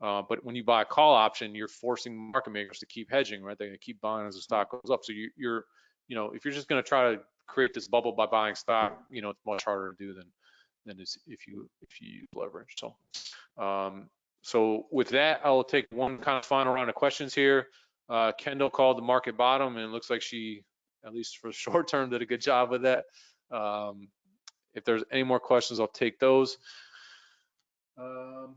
Speaker 2: Uh, but when you buy a call option, you're forcing market makers to keep hedging, right? They're going to keep buying as the stock goes up. So you, you're, you know, if you're just going to try to create this bubble by buying stock, you know, it's much harder to do than than is if you if you use leverage. So um, so with that, I'll take one kind of final round of questions here. Uh, Kendall called the market bottom, and it looks like she, at least for short term, did a good job with that. Um, if there's any more questions, I'll take those. Um,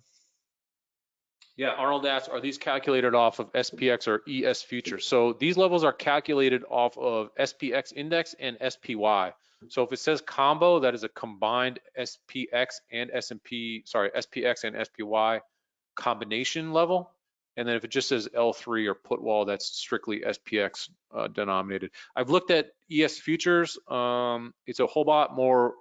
Speaker 2: yeah, Arnold asks, are these calculated off of SPX or ES futures? So these levels are calculated off of SPX index and SPY. So if it says combo, that is a combined SPX and S&P, sorry, SPX and SPY combination level. And then if it just says L3 or put wall, that's strictly SPX uh, denominated. I've looked at ES futures. Um, it's a whole lot more,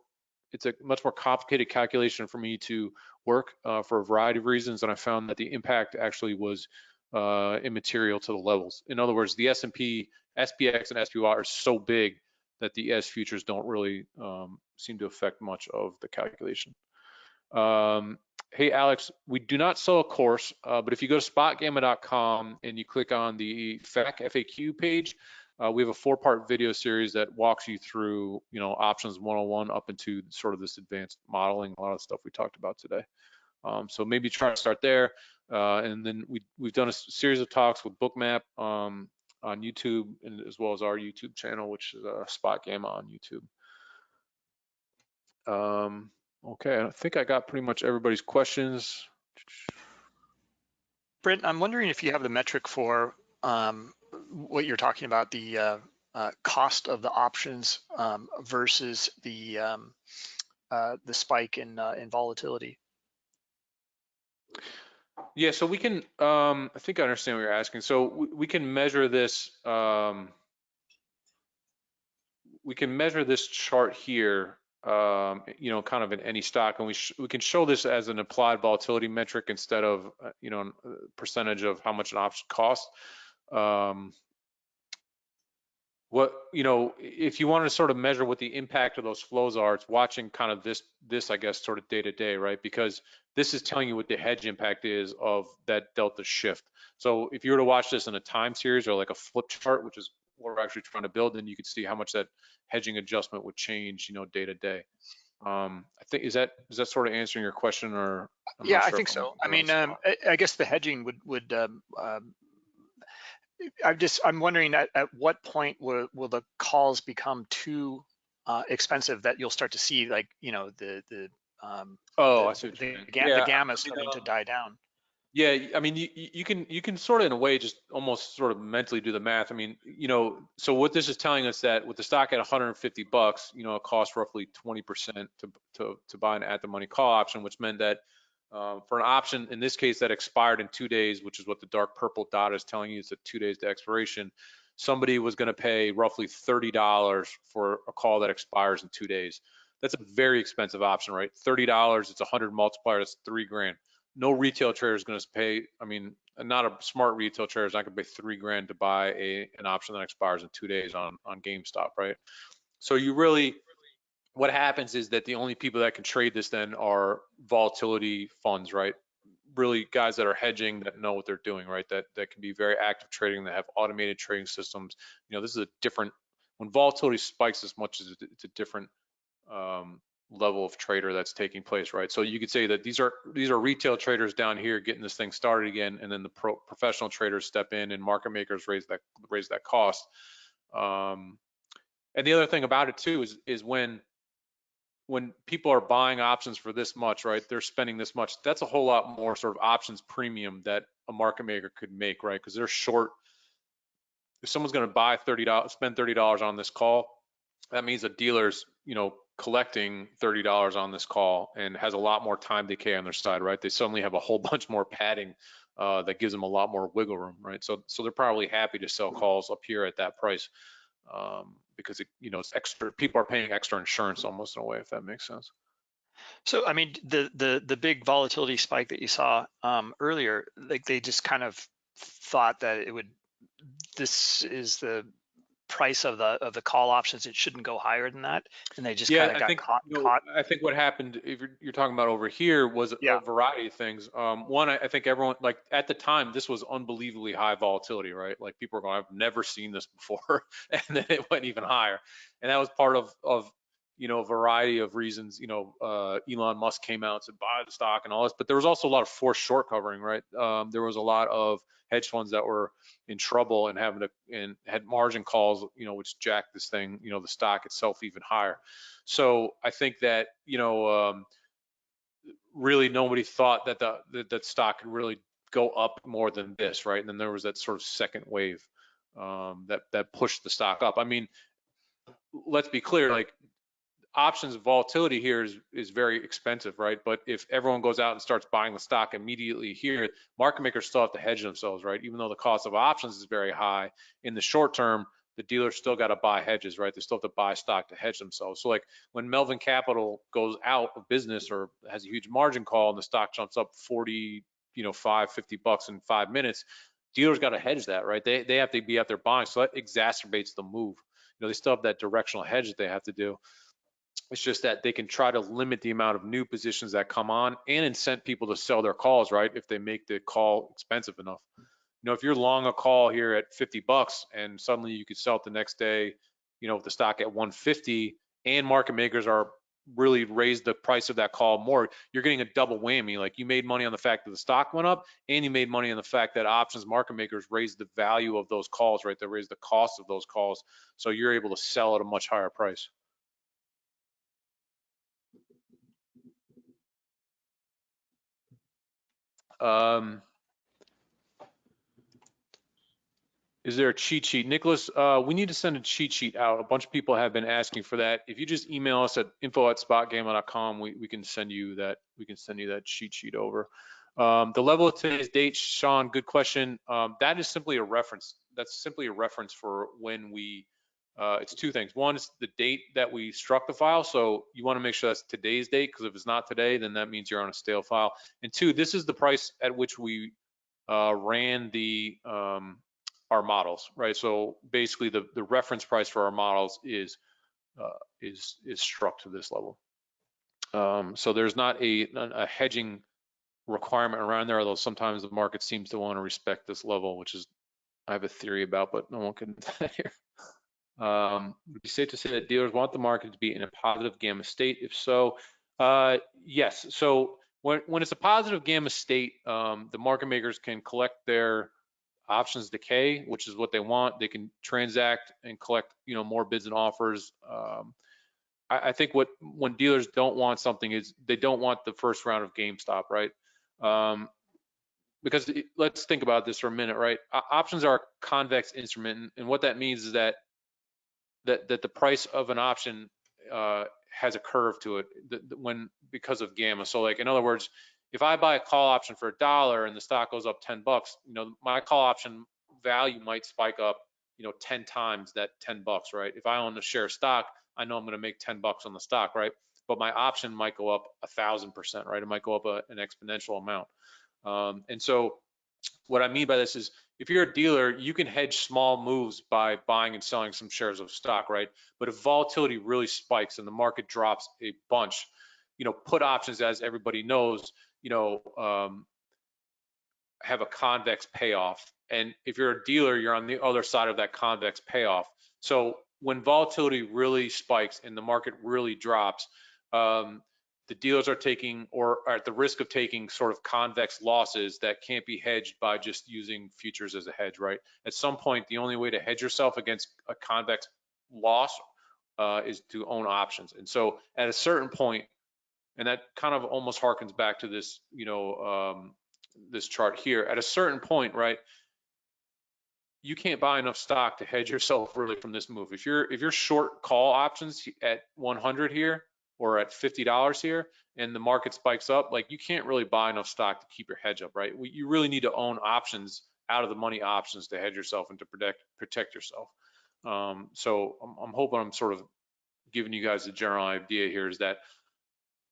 Speaker 2: it's a much more complicated calculation for me to work uh, for a variety of reasons. And I found that the impact actually was uh, immaterial to the levels. In other words, the S&P, SPX and SPY are so big that the ES futures don't really um, seem to affect much of the calculation. Um, hey, Alex, we do not sell a course, uh, but if you go to spotgamma.com and you click on the FAQ FAQ page, uh, we have a four-part video series that walks you through, you know, options 101 up into sort of this advanced modeling, a lot of stuff we talked about today. Um, so maybe try to start there. Uh, and then we, we've done a series of talks with Bookmap. Um, on YouTube and as well as our YouTube channel, which is uh, Spot Gamma on YouTube. Um, okay, I think I got pretty much everybody's questions.
Speaker 1: Brent, I'm wondering if you have the metric for um, what you're talking about, the uh, uh, cost of the options um, versus the um, uh, the spike in uh, in volatility.
Speaker 2: Yeah, so we can, um, I think I understand what you're asking. So we, we can measure this, um, we can measure this chart here, um, you know, kind of in any stock, and we we can show this as an implied volatility metric instead of, uh, you know, percentage of how much an option costs. Um, what you know if you want to sort of measure what the impact of those flows are it's watching kind of this this i guess sort of day to day right? Because this is telling you what the hedge impact is of that delta shift. So if you were to watch this in a time series or like a flip chart which is what we're actually trying to build then you could see how much that hedging adjustment would change you know day to day. Um i think is that is that sort of answering your question or?
Speaker 1: I'm yeah sure i think so. i mean um, I, I, guess the hedging would would um, um, I'm just I'm wondering at, at what point will will the calls become too uh, expensive that you'll start to see like you know the the um,
Speaker 2: oh
Speaker 1: the,
Speaker 2: I see
Speaker 1: the, the, yeah, the gamma starting to die down.
Speaker 2: Yeah, I mean you you can you can sort of in a way just almost sort of mentally do the math. I mean you know so what this is telling us that with the stock at 150 bucks, you know it costs roughly 20% to to to buy an at the money call option, which meant that um, for an option, in this case, that expired in two days, which is what the dark purple dot is telling you, it's a two days to expiration. Somebody was going to pay roughly $30 for a call that expires in two days. That's a very expensive option, right? $30, it's a 100 multiplier, that's three grand. No retail trader is going to pay, I mean, not a smart retail trader is not going to pay three grand to buy a, an option that expires in two days on, on GameStop, right? So you really, what happens is that the only people that can trade this then are volatility funds, right? Really guys that are hedging that know what they're doing, right? That that can be very active trading, that have automated trading systems. You know, this is a different when volatility spikes as much as it's a different um, level of trader that's taking place, right? So you could say that these are these are retail traders down here getting this thing started again, and then the pro, professional traders step in and market makers raise that raise that cost. Um, and the other thing about it too is is when when people are buying options for this much, right? They're spending this much. That's a whole lot more sort of options premium that a market maker could make, right? Because they're short. If someone's going to buy thirty dollars, spend thirty dollars on this call, that means a dealer's, you know, collecting thirty dollars on this call and has a lot more time decay on their side, right? They suddenly have a whole bunch more padding uh, that gives them a lot more wiggle room, right? So, so they're probably happy to sell calls up here at that price. Um, because it, you know it's extra. People are paying extra insurance almost in a way, if that makes sense.
Speaker 1: So I mean, the the the big volatility spike that you saw um, earlier, like they just kind of thought that it would. This is the price of the of the call options, it shouldn't go higher than that, and they just yeah, kind of got
Speaker 2: think,
Speaker 1: caught,
Speaker 2: you know,
Speaker 1: caught.
Speaker 2: I think what happened, if you're, you're talking about over here, was yeah. a variety of things. Um, one, I, I, think everyone like at the time this was unbelievably high volatility, right? Like people were going, I've never seen this before, and then it went even higher, and that was part of of you know a variety of reasons. You know, uh, Elon Musk came out to buy the stock and all this, but there was also a lot of forced short covering, right? Um, there was a lot of hedge funds that were in trouble and having to and had margin calls, you know, which jacked this thing, you know, the stock itself even higher. So I think that you know, um, really nobody thought that the that, that stock could really go up more than this, right? And then there was that sort of second wave um, that that pushed the stock up. I mean, let's be clear, like options volatility here is, is very expensive, right? But if everyone goes out and starts buying the stock immediately here, market makers still have to hedge themselves, right? Even though the cost of options is very high, in the short term, the dealers still got to buy hedges, right? They still have to buy stock to hedge themselves. So like when Melvin Capital goes out of business or has a huge margin call and the stock jumps up 40, you know, five, 50 bucks in five minutes, dealers got to hedge that, right? They, they have to be out there buying. So that exacerbates the move. You know, they still have that directional hedge that they have to do. It's just that they can try to limit the amount of new positions that come on and incent people to sell their calls, right? If they make the call expensive enough. You know, if you're long a call here at 50 bucks and suddenly you could sell it the next day, you know, with the stock at 150 and market makers are really raised the price of that call more, you're getting a double whammy. Like you made money on the fact that the stock went up and you made money on the fact that options market makers raised the value of those calls, right? They raised the cost of those calls. So you're able to sell at a much higher price. Um, is there a cheat sheet? Nicholas, uh, we need to send a cheat sheet out. A bunch of people have been asking for that. If you just email us at info at spotgamma.com, we, we can send you that we can send you that cheat sheet over. Um, the level of today's date, Sean, good question. Um, that is simply a reference. That's simply a reference for when we uh, it's two things. One is the date that we struck the file. So you want to make sure that's today's date because if it's not today, then that means you're on a stale file. And two, this is the price at which we uh, ran the um, our models, right? So basically the, the reference price for our models is, uh, is, is struck to this level. Um, so there's not a, a hedging requirement around there, although sometimes the market seems to want to respect this level, which is I have a theory about, but no one can that here. Um, would be safe to say that dealers want the market to be in a positive gamma state? If so, uh, yes. So when, when it's a positive gamma state, um, the market makers can collect their options decay, which is what they want. They can transact and collect, you know, more bids and offers. Um, I, I, think what when dealers don't want something is they don't want the first round of GameStop, right? Um, because let's think about this for a minute, right? options are a convex instrument, and what that means is that that that the price of an option uh, has a curve to it when because of gamma. So like in other words, if I buy a call option for a dollar and the stock goes up 10 bucks, you know, my call option value might spike up, you know, 10 times that 10 bucks, right? If I own a share of stock, I know I'm going to make 10 bucks on the stock, right? But my option might go up a thousand percent, right? It might go up a, an exponential amount. Um, and so what I mean by this is if you're a dealer, you can hedge small moves by buying and selling some shares of stock, right? But if volatility really spikes and the market drops a bunch, you know, put options, as everybody knows, you know, um, have a convex payoff. And if you're a dealer, you're on the other side of that convex payoff. So when volatility really spikes and the market really drops, um, the dealers are taking or are at the risk of taking sort of convex losses that can't be hedged by just using futures as a hedge, right? At some point, the only way to hedge yourself against a convex loss uh, is to own options. And so at a certain point, and that kind of almost harkens back to this, you know, um, this chart here. At a certain point, right, you can't buy enough stock to hedge yourself really from this move. If you're if you're short call options at 100 here, or at $50 here and the market spikes up, like you can't really buy enough stock to keep your hedge up, right? You really need to own options out of the money options to hedge yourself and to protect protect yourself. Um, so I'm, I'm hoping I'm sort of giving you guys a general idea here is that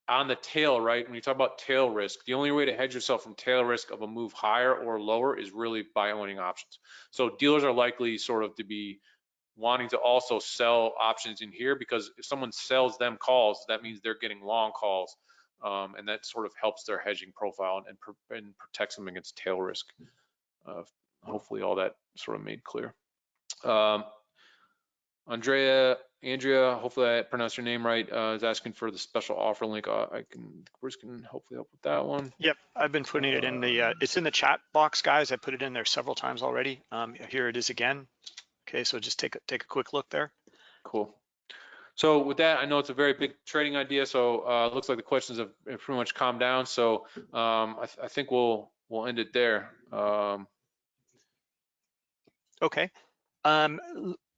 Speaker 2: on the tail, right, when you talk about tail risk, the only way to hedge yourself from tail risk of a move higher or lower is really by owning options. So dealers are likely sort of to be wanting to also sell options in here because if someone sells them calls, that means they're getting long calls. Um, and that sort of helps their hedging profile and, and protects them against tail risk. Uh, hopefully all that sort of made clear. Um, Andrea, Andrea, hopefully I pronounced your name right, uh, is asking for the special offer link. Uh, I can, Bruce can hopefully help with that one.
Speaker 1: Yep, I've been putting it in the, uh, it's in the chat box, guys. I put it in there several times already. Um, here it is again. Okay, so just take a, take a quick look there.
Speaker 2: Cool. So with that, I know it's a very big trading idea, so uh, looks like the questions have pretty much calmed down. So um, I, th I, think we'll we'll end it there. Um,
Speaker 1: okay. Um,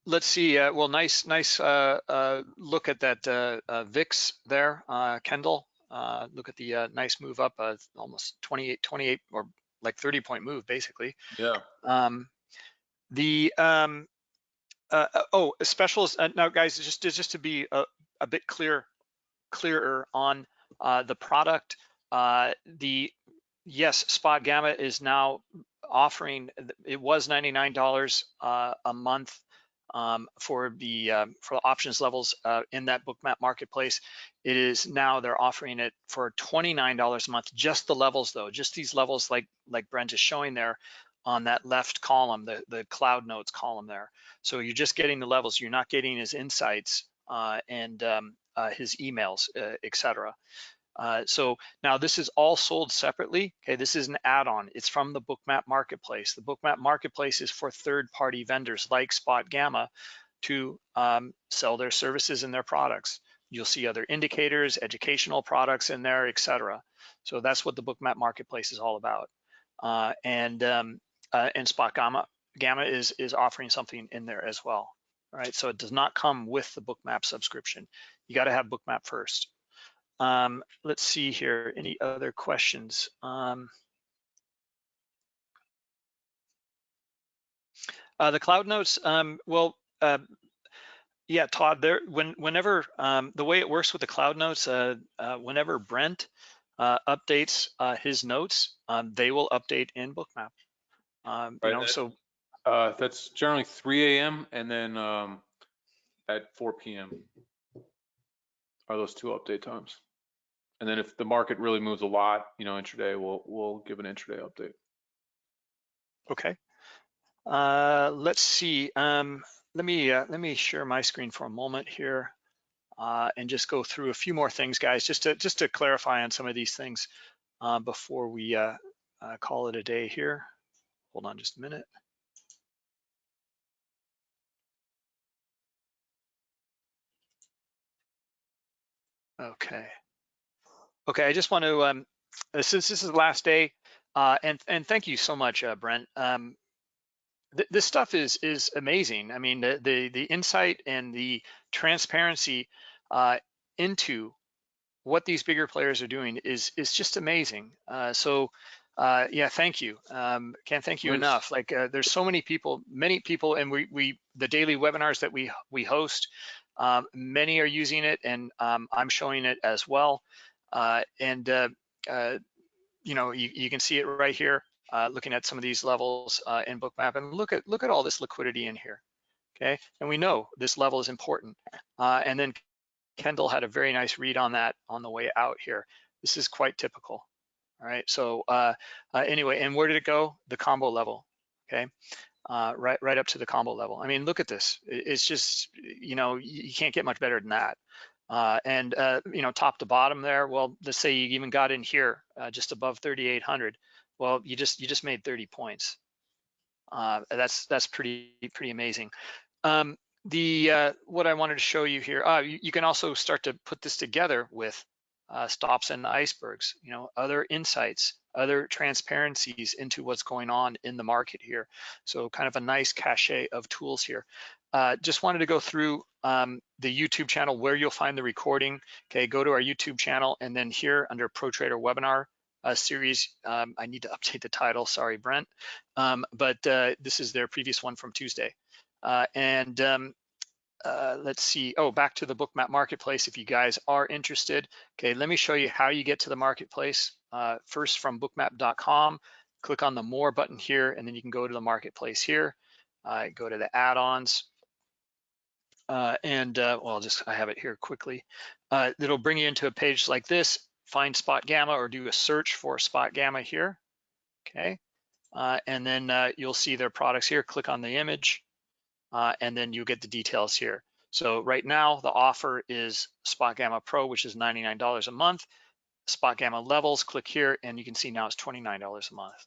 Speaker 1: let's see. Uh, well, nice nice uh, uh look at that uh, uh, VIX there, Kendall. look at the nice move up, almost 28, 28 or like 30 point move basically.
Speaker 2: Yeah.
Speaker 1: Um, the um, uh, uh, oh, specials. Uh, now, guys, just just to be a, a bit clear, clearer on uh, the product. Uh, the yes, Spot Gamma is now offering. It was ninety nine dollars uh, a month um, for the um, for the options levels in that Bookmap marketplace. It is now they're offering it for twenty nine dollars a month. Just the levels though, just these levels like like Brent is showing there on that left column, the, the cloud notes column there. So you're just getting the levels, you're not getting his insights uh, and um, uh, his emails, uh, etc. Uh, so now this is all sold separately. Okay, this is an add-on. It's from the Bookmap Marketplace. The Bookmap Marketplace is for third-party vendors like Spot Gamma to um, sell their services and their products. You'll see other indicators, educational products in there, etc. So that's what the Bookmap Marketplace is all about. Uh, and um, uh, and Spot Gamma, Gamma is, is offering something in there as well. right? so it does not come with the Bookmap subscription. You got to have Bookmap first. Um, let's see here, any other questions? Um, uh, the cloud notes, um, well, uh, yeah, Todd, there, when, whenever, um, the way it works with the cloud notes, uh, uh whenever Brent uh, updates uh, his notes, um, they will update in Bookmap. Um, you know, so
Speaker 2: Uh, that's generally 3 a.m. and then um, at 4 p.m. are those two update times. And then if the market really moves a lot, you know, intraday, we'll we'll give an intraday update.
Speaker 1: Okay. Uh, let's see. Um, let me uh, let me share my screen for a moment here uh, and just go through a few more things, guys, just to just to clarify on some of these things uh, before we uh, uh, call it a day here. Hold on just a minute. Okay. Okay, I just want to, um, since this is the last day, uh, and and thank you so much, uh, Brent. Um, th this stuff is is amazing. I mean, the the, the insight and the transparency uh, into what these bigger players are doing is is just amazing. Uh, so uh, yeah, thank you. Um, can't thank you enough. Like uh, there's so many people, many people, and we we the daily webinars that we we host, um, many are using it, and um, I'm showing it as well. Uh, and uh, uh, you know, you, you can see it right here, uh, looking at some of these levels in Bookmap, and look at look at all this liquidity in here. Okay, and we know this level is important. and then Kendall had a very nice read on that on the way out here. This is quite typical. All right, so uh, uh, anyway, and where did it go? The combo level, okay? Uh, right, right up to the combo level. I mean, look at this. It's just, you know, you can't get much better than that. Uh, and uh, you know, top to bottom there. Well, let's say you even got in here uh, just above 3,800. Well, you just you just made 30 points. that's that's pretty pretty amazing. Um, the what I wanted to show you here, you, you, can also start to put this together with uh, stops and icebergs, you know, other insights, other transparencies into what's going on in the market here. So kind of a nice cache of tools here. Uh, just wanted to go through um, the YouTube channel where you'll find the recording. Okay, go to our YouTube channel and then here under Pro Trader webinar uh, series, um, I need to update the title, sorry, Brent. Um, but uh, this is their previous one from Tuesday. Uh, and um, uh, let's see, oh, back to the Bookmap Marketplace if you guys are interested. Okay, let me show you how you get to the marketplace. Uh, first from bookmap.com, click on the More button here, and then you can go to the Marketplace here. Uh, go to the add-ons. Uh, and uh, well, I'll just, I have it here quickly. It'll bring you into a page like this, find Spot Gamma or do a search for Spot Gamma here, okay? and then you'll see their products here, click on the image, uh, and then you get the details here. So right now the offer is Spot Gamma Pro, which is $99 a month. Spot Gamma levels, click here, and you can see now it's $29 a month,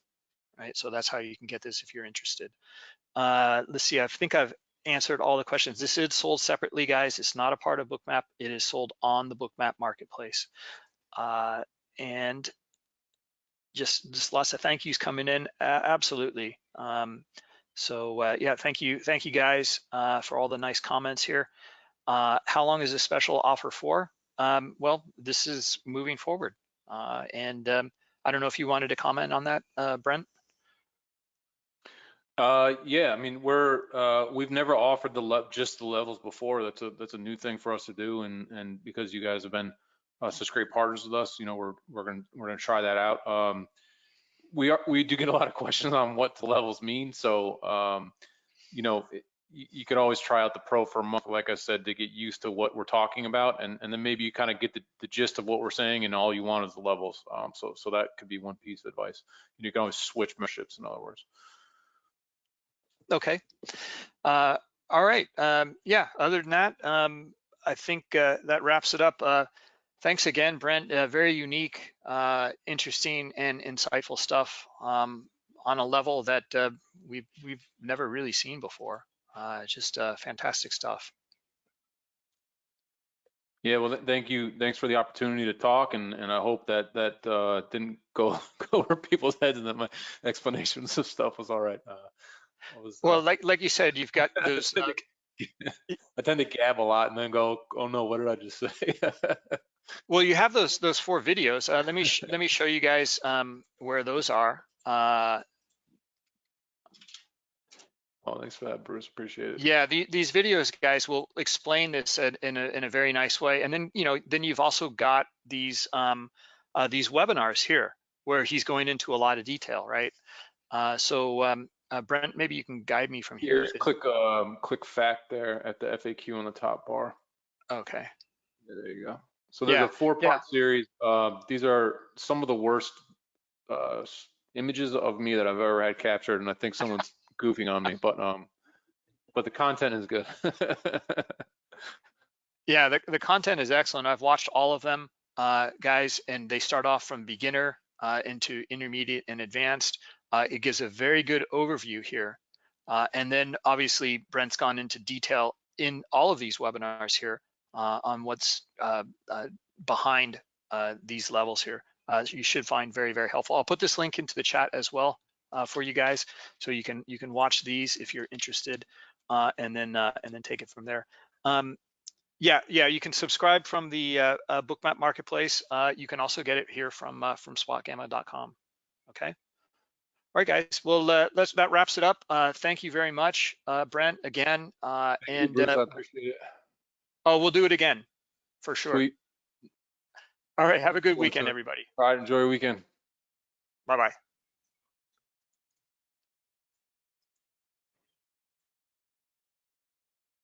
Speaker 1: right? So that's how you can get this if you're interested. Uh, let's see, I think I've answered all the questions. This is sold separately, guys. It's not a part of Bookmap. It is sold on the Bookmap marketplace. Uh, and just, just lots of thank yous coming in. Uh, absolutely. Um, so uh, yeah, thank you, thank you guys uh, for all the nice comments here. Uh, how long is this special offer for? Um, well, this is moving forward, uh, and um, I don't know if you wanted to comment on that, uh, Brent.
Speaker 2: Uh, yeah, I mean we're we've never offered the just the levels before. That's a that's a new thing for us to do, and and because you guys have been such great partners with us, you know we're we're gonna we're gonna try that out. Um, we are we do get a lot of questions on what the levels mean. So um, you know, it, you, could always try out the pro for a month, like I said, to get used to what we're talking about, and and then maybe you kind of get the, the gist of what we're saying, and all you want is the levels. Um, so so that could be one piece of advice. You can always switch memberships, in other words.
Speaker 1: Okay. Uh, all right. Um, yeah. Other than that, um, I think uh, that wraps it up. Uh, Thanks again, Brent. Uh, very unique, uh, interesting, and insightful stuff um, on a level that uh, we've we've never really seen before. Uh, just uh, fantastic stuff.
Speaker 2: Yeah, well, thank you. Thanks for the opportunity to talk, and and I hope that that uh, didn't go go over people's heads, and that my explanations of stuff was all right.
Speaker 1: Was, well, like like you said, you've got those.
Speaker 2: I tend to gab a lot and then go, oh no, what did I just say?
Speaker 1: Well, you have those those four videos. Uh, let me let me show you guys um, where those are. Uh,
Speaker 2: oh, thanks for that, Bruce. Appreciate it.
Speaker 1: Yeah, the, these videos, guys, will explain this in a in a very nice way. And then you know, then you've also got these um, uh, these webinars here where he's going into a lot of detail, right? Uh, so um, uh, Brent, maybe you can guide me from here.
Speaker 2: Here's click um click fact there at the FAQ on the top bar.
Speaker 1: Okay.
Speaker 2: There you go. So there's
Speaker 1: Yeah,
Speaker 2: a four part series. Uh, these are some of the worst uh, images of me that I've ever had captured, and I think someone's goofing on me, but um, but the content is good.
Speaker 1: Yeah, the, the content is excellent. I've watched all of them, uh, guys, and they start off from beginner uh, into intermediate and advanced. Uh, it gives a very good overview here. Uh, and then obviously Brent's gone into detail in all of these webinars here on what's uh, uh, behind uh, these levels here. Uh, you should find very, very helpful. I'll put this link into the chat as well uh, for you guys, so you can you can watch these if you're interested, uh, and then uh, and then take it from there. Um, yeah, yeah, you can subscribe from the uh, uh, Bookmap Marketplace. Uh, you can also get it here from uh, from spotgamma.com. Okay. All right, guys. Well, uh, let's that wraps it up. Uh, thank you very much, uh, Brent, again. Uh,
Speaker 2: Thank you,
Speaker 1: and
Speaker 2: Bruce, I
Speaker 1: uh,
Speaker 2: appreciate it.
Speaker 1: Oh, we'll do it again for sure.
Speaker 2: Sweet.
Speaker 1: All right. Have a good weekend, everybody.
Speaker 2: All right, enjoy your weekend.
Speaker 1: Bye bye.